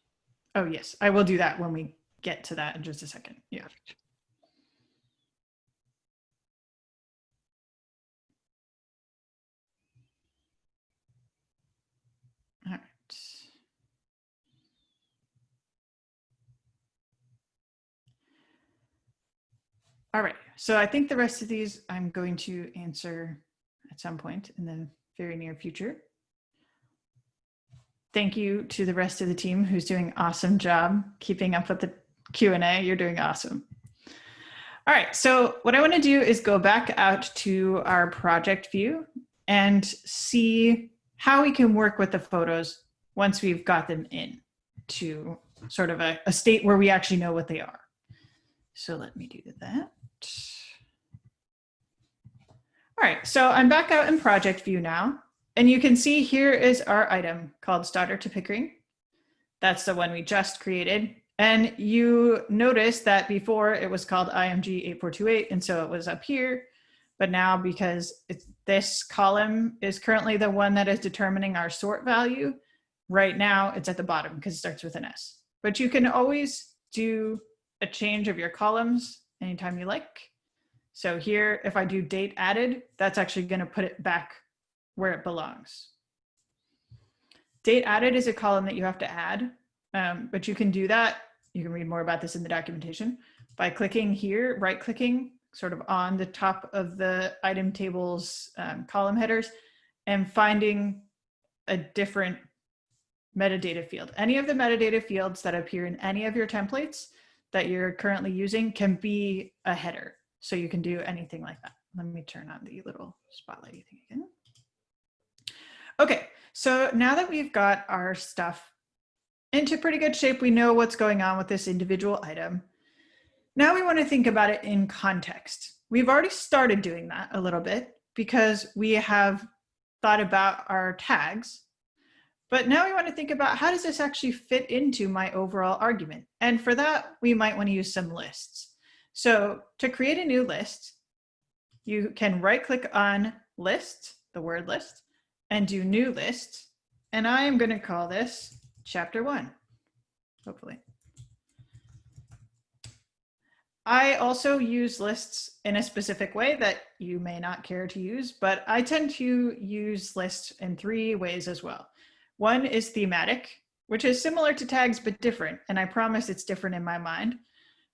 Oh, yes, I will do that when we get to that in just a second. Yeah. All right. All right, so I think the rest of these I'm going to answer at some point in the very near future. Thank you to the rest of the team who's doing awesome job keeping up with the Q&A. You're doing awesome. All right, so what I want to do is go back out to our project view and see how we can work with the photos once we've got them in to sort of a, a state where we actually know what they are. So let me do that. All right, so I'm back out in project view now. And you can see here is our item called Stoddert to Pickering. That's the one we just created. And you notice that before it was called IMG 8428, and so it was up here. But now because this column is currently the one that is determining our sort value, right now it's at the bottom because it starts with an S. But you can always do a change of your columns anytime you like. So here, if I do date added, that's actually going to put it back where it belongs. Date added is a column that you have to add, um, but you can do that. You can read more about this in the documentation by clicking here, right clicking sort of on the top of the item tables um, column headers and finding a different metadata field. Any of the metadata fields that appear in any of your templates that you're currently using can be a header. So you can do anything like that. Let me turn on the little spotlight thing again. Okay, so now that we've got our stuff into pretty good shape, we know what's going on with this individual item. Now we want to think about it in context. We've already started doing that a little bit because we have thought about our tags, but now we want to think about how does this actually fit into my overall argument? And for that, we might want to use some lists. So to create a new list, you can right click on list, the word list, and do new list. And I am going to call this chapter one, hopefully. I also use lists in a specific way that you may not care to use, but I tend to use lists in three ways as well. One is thematic, which is similar to tags, but different. And I promise it's different in my mind.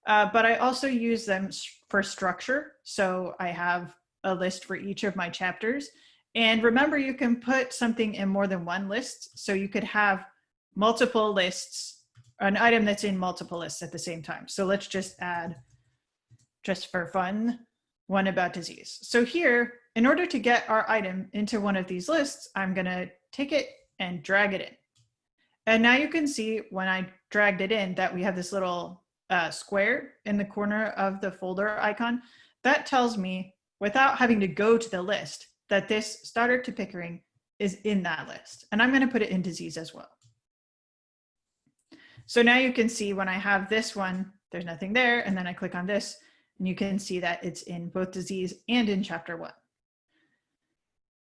Uh, but I also use them for structure. So I have a list for each of my chapters. And remember, you can put something in more than one list. So you could have multiple lists, an item that's in multiple lists at the same time. So let's just add just for fun, one about disease. So here, in order to get our item into one of these lists, I'm gonna take it and drag it in. And now you can see when I dragged it in that we have this little uh, square in the corner of the folder icon. That tells me without having to go to the list that this Stoddert to Pickering is in that list. And I'm gonna put it in disease as well. So now you can see when I have this one, there's nothing there. And then I click on this, and you can see that it's in both disease and in chapter one.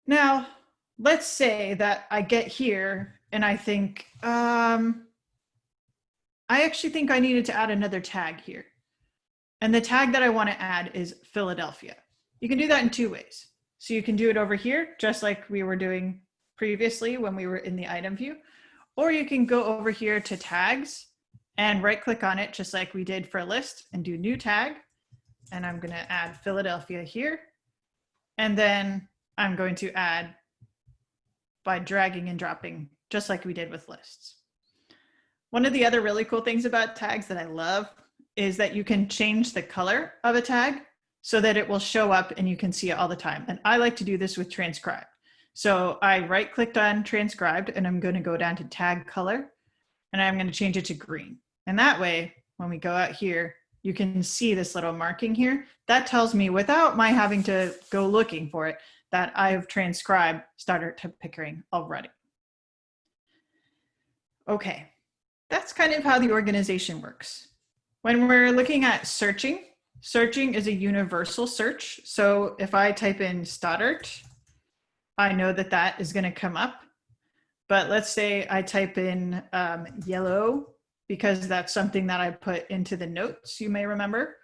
Now, let's say that I get here and I think, um, I actually think I needed to add another tag here. And the tag that I want to add is Philadelphia. You can do that in two ways. So you can do it over here, just like we were doing previously when we were in the item view, or you can go over here to tags and right click on it, just like we did for a list and do new tag and I'm going to add Philadelphia here. And then I'm going to add by dragging and dropping, just like we did with lists. One of the other really cool things about tags that I love is that you can change the color of a tag so that it will show up and you can see it all the time. And I like to do this with transcribed. So I right clicked on transcribed and I'm going to go down to tag color and I'm going to change it to green. And that way, when we go out here, you can see this little marking here. That tells me without my having to go looking for it, that I've transcribed Stoddert to Pickering already. Okay, that's kind of how the organization works. When we're looking at searching, searching is a universal search. So if I type in Stoddert, I know that that is gonna come up. But let's say I type in um, yellow because that's something that I put into the notes, you may remember.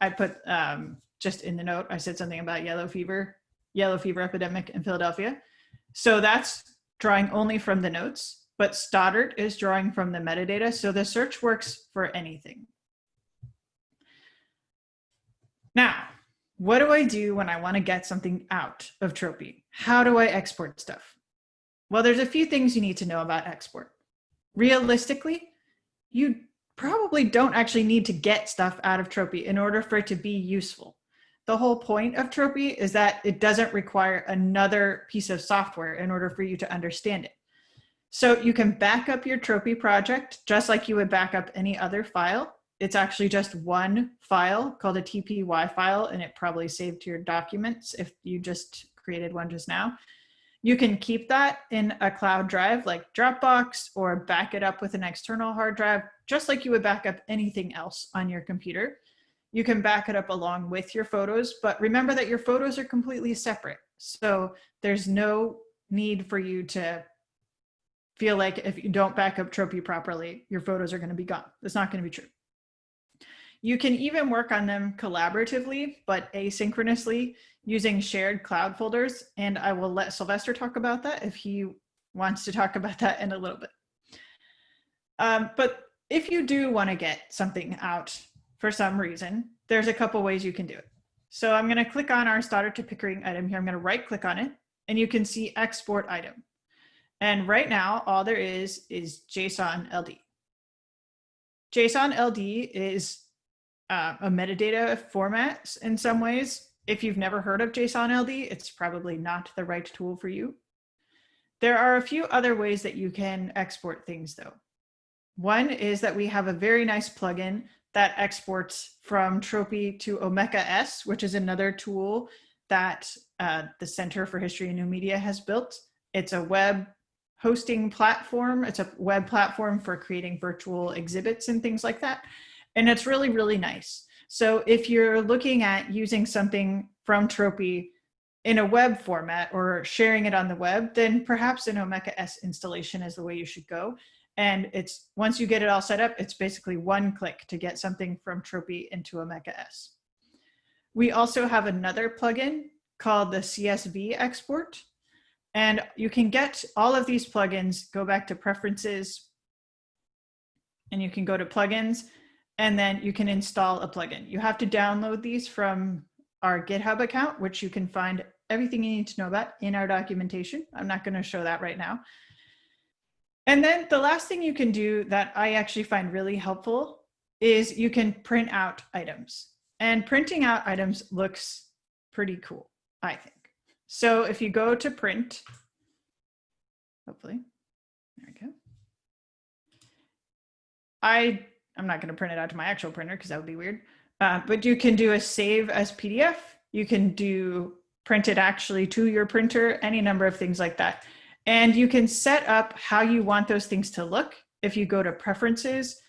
I put um, just in the note, I said something about yellow fever, yellow fever epidemic in Philadelphia. So that's drawing only from the notes, but Stoddert is drawing from the metadata. So the search works for anything. Now, what do I do when I want to get something out of Tropy? How do I export stuff? Well, there's a few things you need to know about export. Realistically, you probably don't actually need to get stuff out of Tropy in order for it to be useful. The whole point of Tropy is that it doesn't require another piece of software in order for you to understand it. So you can back up your Tropy project just like you would back up any other file. It's actually just one file called a TPY file, and it probably saved to your documents if you just created one just now. You can keep that in a cloud drive like Dropbox or back it up with an external hard drive, just like you would back up anything else on your computer. You can back it up along with your photos, but remember that your photos are completely separate. So there's no need for you to feel like if you don't back up Tropy properly, your photos are going to be gone. That's not going to be true. You can even work on them collaboratively, but asynchronously using shared cloud folders. And I will let Sylvester talk about that if he wants to talk about that in a little bit. Um, but if you do want to get something out for some reason, there's a couple ways you can do it. So I'm going to click on our Stoddert to Pickering item here. I'm going to right click on it and you can see export item. And right now, all there is is JSON LD. JSON LD is uh, a metadata format in some ways. If you've never heard of JSON LD, it's probably not the right tool for you. There are a few other ways that you can export things though. One is that we have a very nice plugin that exports from Tropy to Omeka S, which is another tool that uh, the Center for History and New Media has built. It's a web hosting platform. It's a web platform for creating virtual exhibits and things like that. And it's really, really nice. So if you're looking at using something from Tropy in a web format or sharing it on the web, then perhaps an Omeka S installation is the way you should go. And it's once you get it all set up, it's basically one click to get something from Tropy into Omeka S. We also have another plugin called the CSV export. And you can get all of these plugins, go back to preferences, and you can go to plugins, and then you can install a plugin. You have to download these from our GitHub account, which you can find everything you need to know about in our documentation. I'm not gonna show that right now. And then the last thing you can do that I actually find really helpful is you can print out items. And printing out items looks pretty cool, I think. So if you go to print, hopefully, there we go. I, I'm not going to print it out to my actual printer because that would be weird. Uh, but you can do a save as PDF. You can do print it actually to your printer, any number of things like that. And you can set up how you want those things to look. If you go to preferences,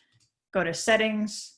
go to settings,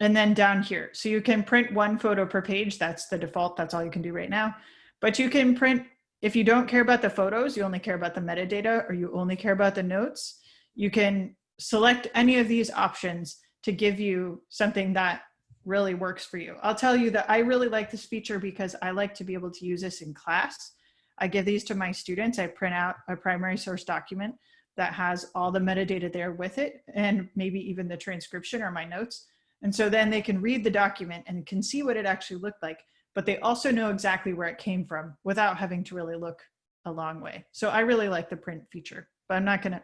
and then down here. So you can print one photo per page. That's the default. That's all you can do right now. But you can print, if you don't care about the photos, you only care about the metadata or you only care about the notes, you can select any of these options to give you something that really works for you. I'll tell you that I really like this feature because I like to be able to use this in class. I give these to my students. I print out a primary source document that has all the metadata there with it and maybe even the transcription or my notes. And so then they can read the document and can see what it actually looked like, but they also know exactly where it came from without having to really look a long way. So I really like the print feature, but I'm not gonna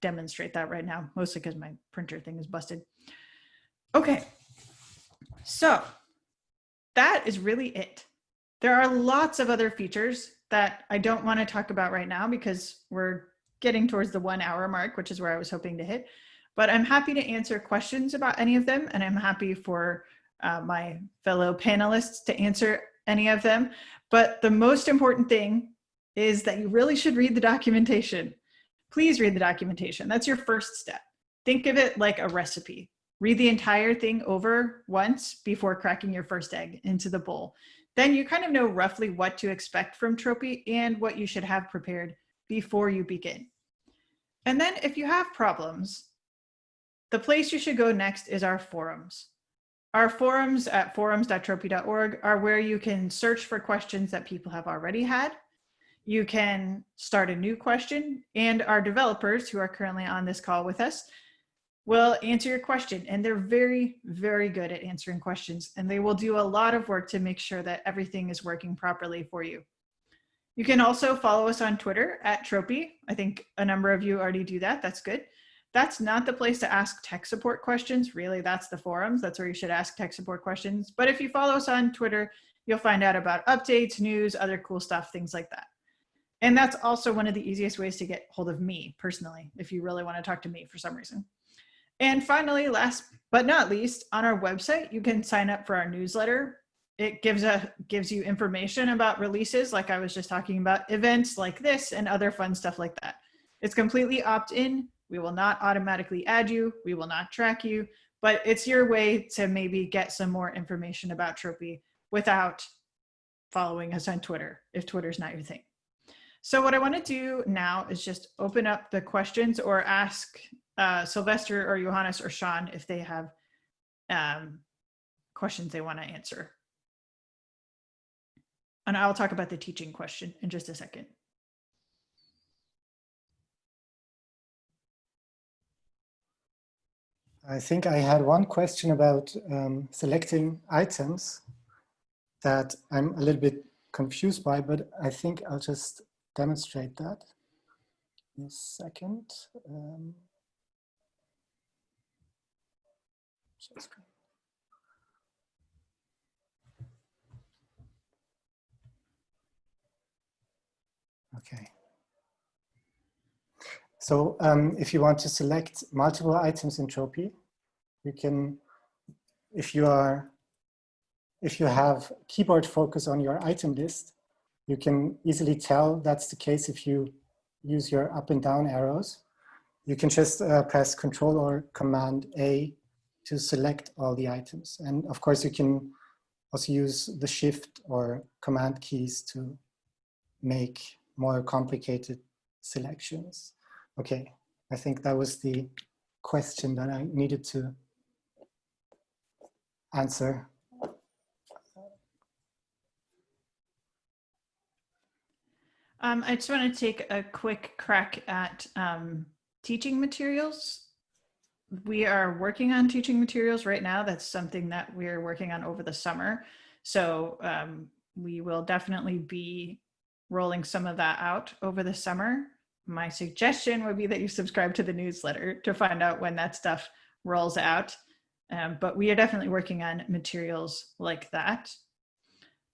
demonstrate that right now, mostly because my printer thing is busted. Okay, so that is really it. There are lots of other features that I don't want to talk about right now because we're getting towards the one hour mark, which is where I was hoping to hit. But I'm happy to answer questions about any of them, and I'm happy for uh, my fellow panelists to answer any of them. But the most important thing is that you really should read the documentation. Please read the documentation. That's your first step. Think of it like a recipe. Read the entire thing over once before cracking your first egg into the bowl then you kind of know roughly what to expect from Tropy and what you should have prepared before you begin. And then if you have problems, the place you should go next is our forums. Our forums at forums.tropy.org are where you can search for questions that people have already had. You can start a new question and our developers who are currently on this call with us will answer your question and they're very very good at answering questions and they will do a lot of work to make sure that everything is working properly for you. You can also follow us on twitter at tropy. I think a number of you already do that. That's good. That's not the place to ask tech support questions. Really that's the forums. That's where you should ask tech support questions. But if you follow us on twitter you'll find out about updates news other cool stuff things like that. And that's also one of the easiest ways to get hold of me personally if you really want to talk to me for some reason and finally, last but not least, on our website, you can sign up for our newsletter. it gives a gives you information about releases, like I was just talking about, events like this and other fun stuff like that. It's completely opt-in. We will not automatically add you. We will not track you, but it's your way to maybe get some more information about Tropy without following us on Twitter, if Twitter's not your thing. So what I want to do now is just open up the questions or ask uh, Sylvester or Johannes or Sean if they have um, questions they want to answer. And I'll talk about the teaching question in just a second. I think I had one question about um, selecting items that I'm a little bit confused by, but I think I'll just demonstrate that in a second. Um, share screen. Okay. So um, if you want to select multiple items in Tropy, you can, if you are, if you have keyboard focus on your item list, you can easily tell that's the case if you use your up and down arrows. You can just uh, press Control or Command A to select all the items. And of course, you can also use the Shift or Command keys to make more complicated selections. Okay, I think that was the question that I needed to answer. Um, I just want to take a quick crack at um, teaching materials. We are working on teaching materials right now. That's something that we're working on over the summer. So um, we will definitely be rolling some of that out over the summer. My suggestion would be that you subscribe to the newsletter to find out when that stuff rolls out. Um, but we are definitely working on materials like that.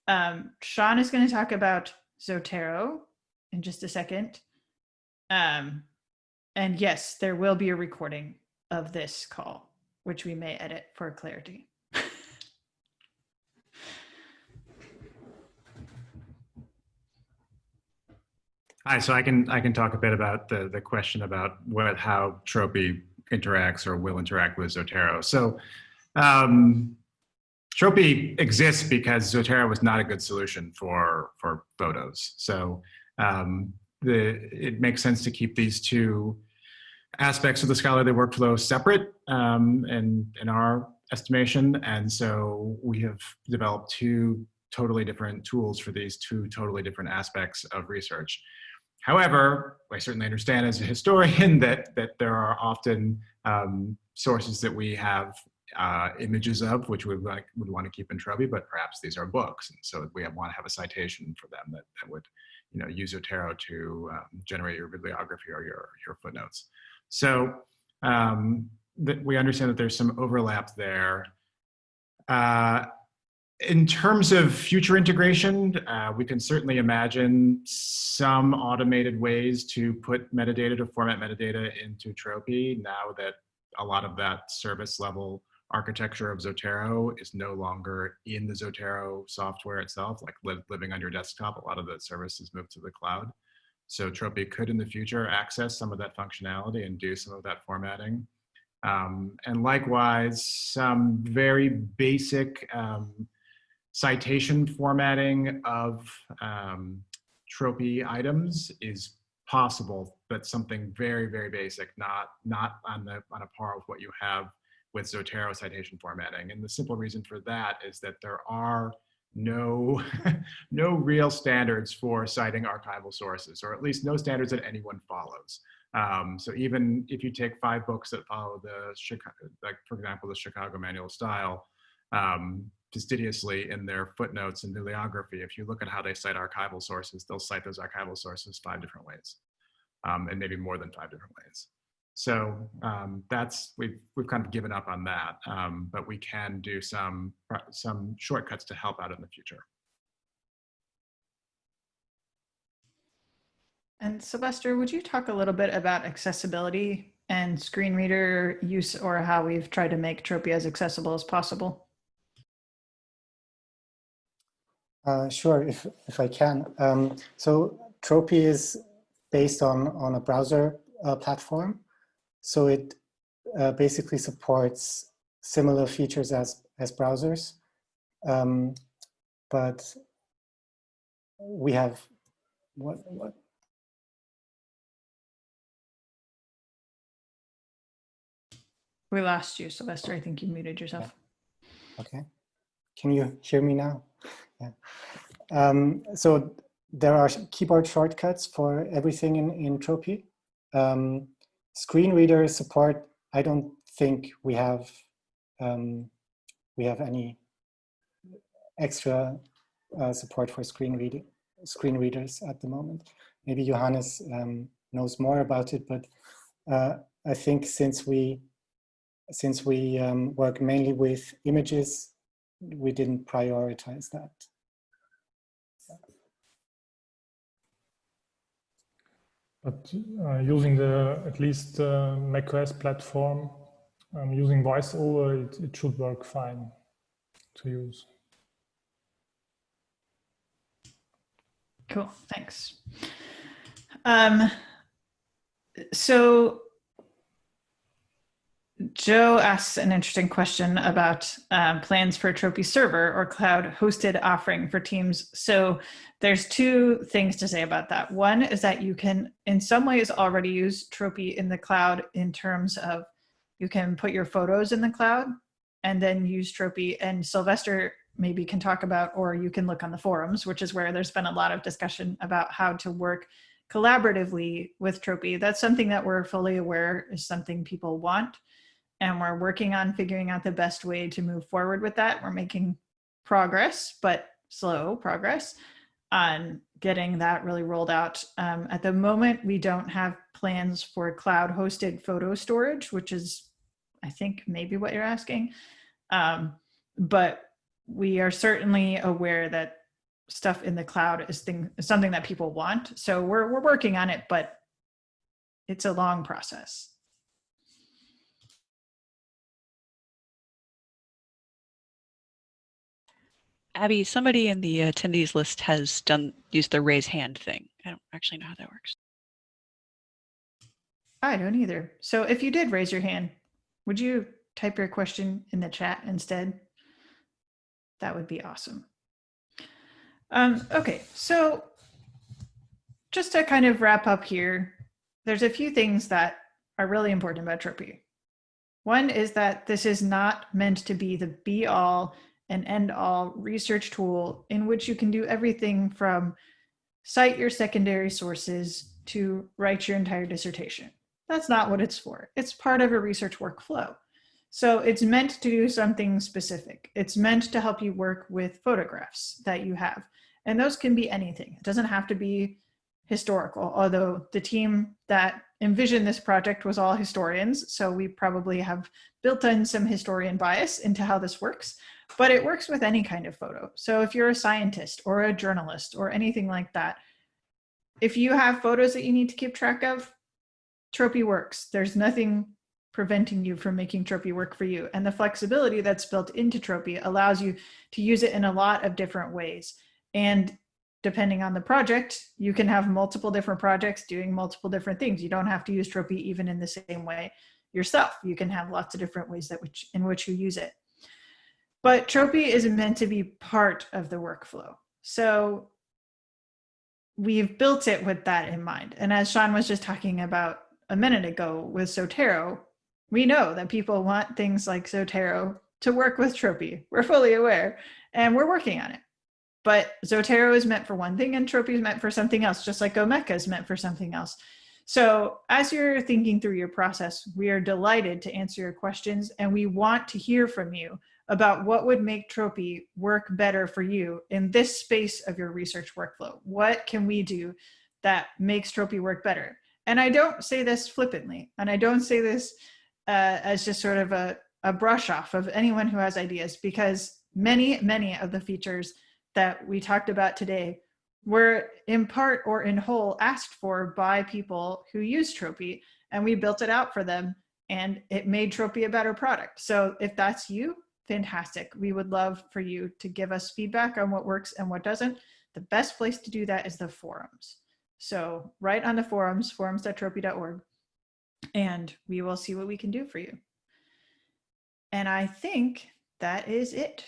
Um, Sean is going to talk about Zotero in just a second. Um, and yes, there will be a recording of this call, which we may edit for clarity. Hi, so I can I can talk a bit about the the question about what how Tropy interacts or will interact with Zotero. So um, Tropy exists because Zotero was not a good solution for for photos. So um, the it makes sense to keep these two aspects of the scholarly workflow separate um, in in our estimation, and so we have developed two totally different tools for these two totally different aspects of research. However, I certainly understand as a historian <laughs> that, that there are often um, sources that we have uh, images of, which we would, like, would want to keep in Tropy, but perhaps these are books. And so we want to have a citation for them that, that would you know, use Zotero to um, generate your bibliography or your, your footnotes. So um, that we understand that there's some overlap there. Uh, in terms of future integration, uh, we can certainly imagine some automated ways to put metadata, to format metadata into Tropy now that a lot of that service level architecture of Zotero is no longer in the Zotero software itself, like li living on your desktop. A lot of the services moved to the cloud. So Tropy could in the future access some of that functionality and do some of that formatting. Um, and likewise, some very basic um, citation formatting of um, tropy items is possible, but something very, very basic, not, not on, the, on a par with what you have with Zotero citation formatting. And the simple reason for that is that there are no, <laughs> no real standards for citing archival sources, or at least no standards that anyone follows. Um, so even if you take five books that follow the, Chicago, like for example, the Chicago Manual Style, um, fastidiously in their footnotes and bibliography, if you look at how they cite archival sources, they'll cite those archival sources five different ways, um, and maybe more than five different ways. So um, that's we've we've kind of given up on that, um, but we can do some some shortcuts to help out in the future. And Sylvester, would you talk a little bit about accessibility and screen reader use or how we've tried to make Tropy as accessible as possible? Uh, sure, if, if I can. Um, so Tropy is based on, on a browser uh, platform. So it uh, basically supports similar features as, as browsers. Um, but we have, what, what, We lost you, Sylvester. I think you muted yourself. Okay. Can you hear me now? Yeah. Um, so there are keyboard shortcuts for everything in, in Tropy. Um, screen reader support, I don't think we have um, we have any extra uh, support for screen reading screen readers at the moment. Maybe Johannes um, knows more about it, but uh, I think since we since we um, work mainly with images, we didn't prioritize that. But uh, using the at least uh, macOS platform, um, using VoiceOver, it, it should work fine to use. Cool, thanks. Um, so Joe asks an interesting question about um, plans for Tropy server or cloud hosted offering for teams. So there's two things to say about that. One is that you can in some ways already use Tropy in the cloud in terms of you can put your photos in the cloud and then use Tropy and Sylvester maybe can talk about, or you can look on the forums, which is where there's been a lot of discussion about how to work collaboratively with Tropy. That's something that we're fully aware is something people want and we're working on figuring out the best way to move forward with that. We're making progress, but slow progress on getting that really rolled out. Um, at the moment, we don't have plans for cloud hosted photo storage, which is, I think, maybe what you're asking. Um, but we are certainly aware that stuff in the cloud is thing, something that people want. So we're, we're working on it, but it's a long process. Abby, somebody in the attendees list has done used the raise hand thing. I don't actually know how that works. I don't either. So if you did raise your hand, would you type your question in the chat instead? That would be awesome. Um, okay, so just to kind of wrap up here, there's a few things that are really important about Tropy. One is that this is not meant to be the be all and end all research tool in which you can do everything from cite your secondary sources to write your entire dissertation. That's not what it's for. It's part of a research workflow. So it's meant to do something specific. It's meant to help you work with photographs that you have. And those can be anything. It doesn't have to be historical, although the team that envisioned this project was all historians. So we probably have built in some historian bias into how this works but it works with any kind of photo. So if you're a scientist or a journalist or anything like that, if you have photos that you need to keep track of, Tropy works. There's nothing preventing you from making Tropy work for you. And the flexibility that's built into Tropy allows you to use it in a lot of different ways. And depending on the project, you can have multiple different projects doing multiple different things. You don't have to use Tropy even in the same way yourself. You can have lots of different ways that which in which you use it. But Tropy is meant to be part of the workflow. So we've built it with that in mind. And as Sean was just talking about a minute ago with Zotero, we know that people want things like Zotero to work with Tropy. We're fully aware and we're working on it. But Zotero is meant for one thing and Tropy is meant for something else, just like Omeka is meant for something else. So as you're thinking through your process, we are delighted to answer your questions and we want to hear from you about what would make Tropy work better for you in this space of your research workflow. What can we do that makes Tropy work better? And I don't say this flippantly, and I don't say this uh, as just sort of a, a brush off of anyone who has ideas, because many, many of the features that we talked about today were in part or in whole asked for by people who use Tropy, and we built it out for them, and it made Tropy a better product. So if that's you, fantastic. We would love for you to give us feedback on what works and what doesn't. The best place to do that is the forums. So write on the forums, forums.tropy.org, and we will see what we can do for you. And I think that is it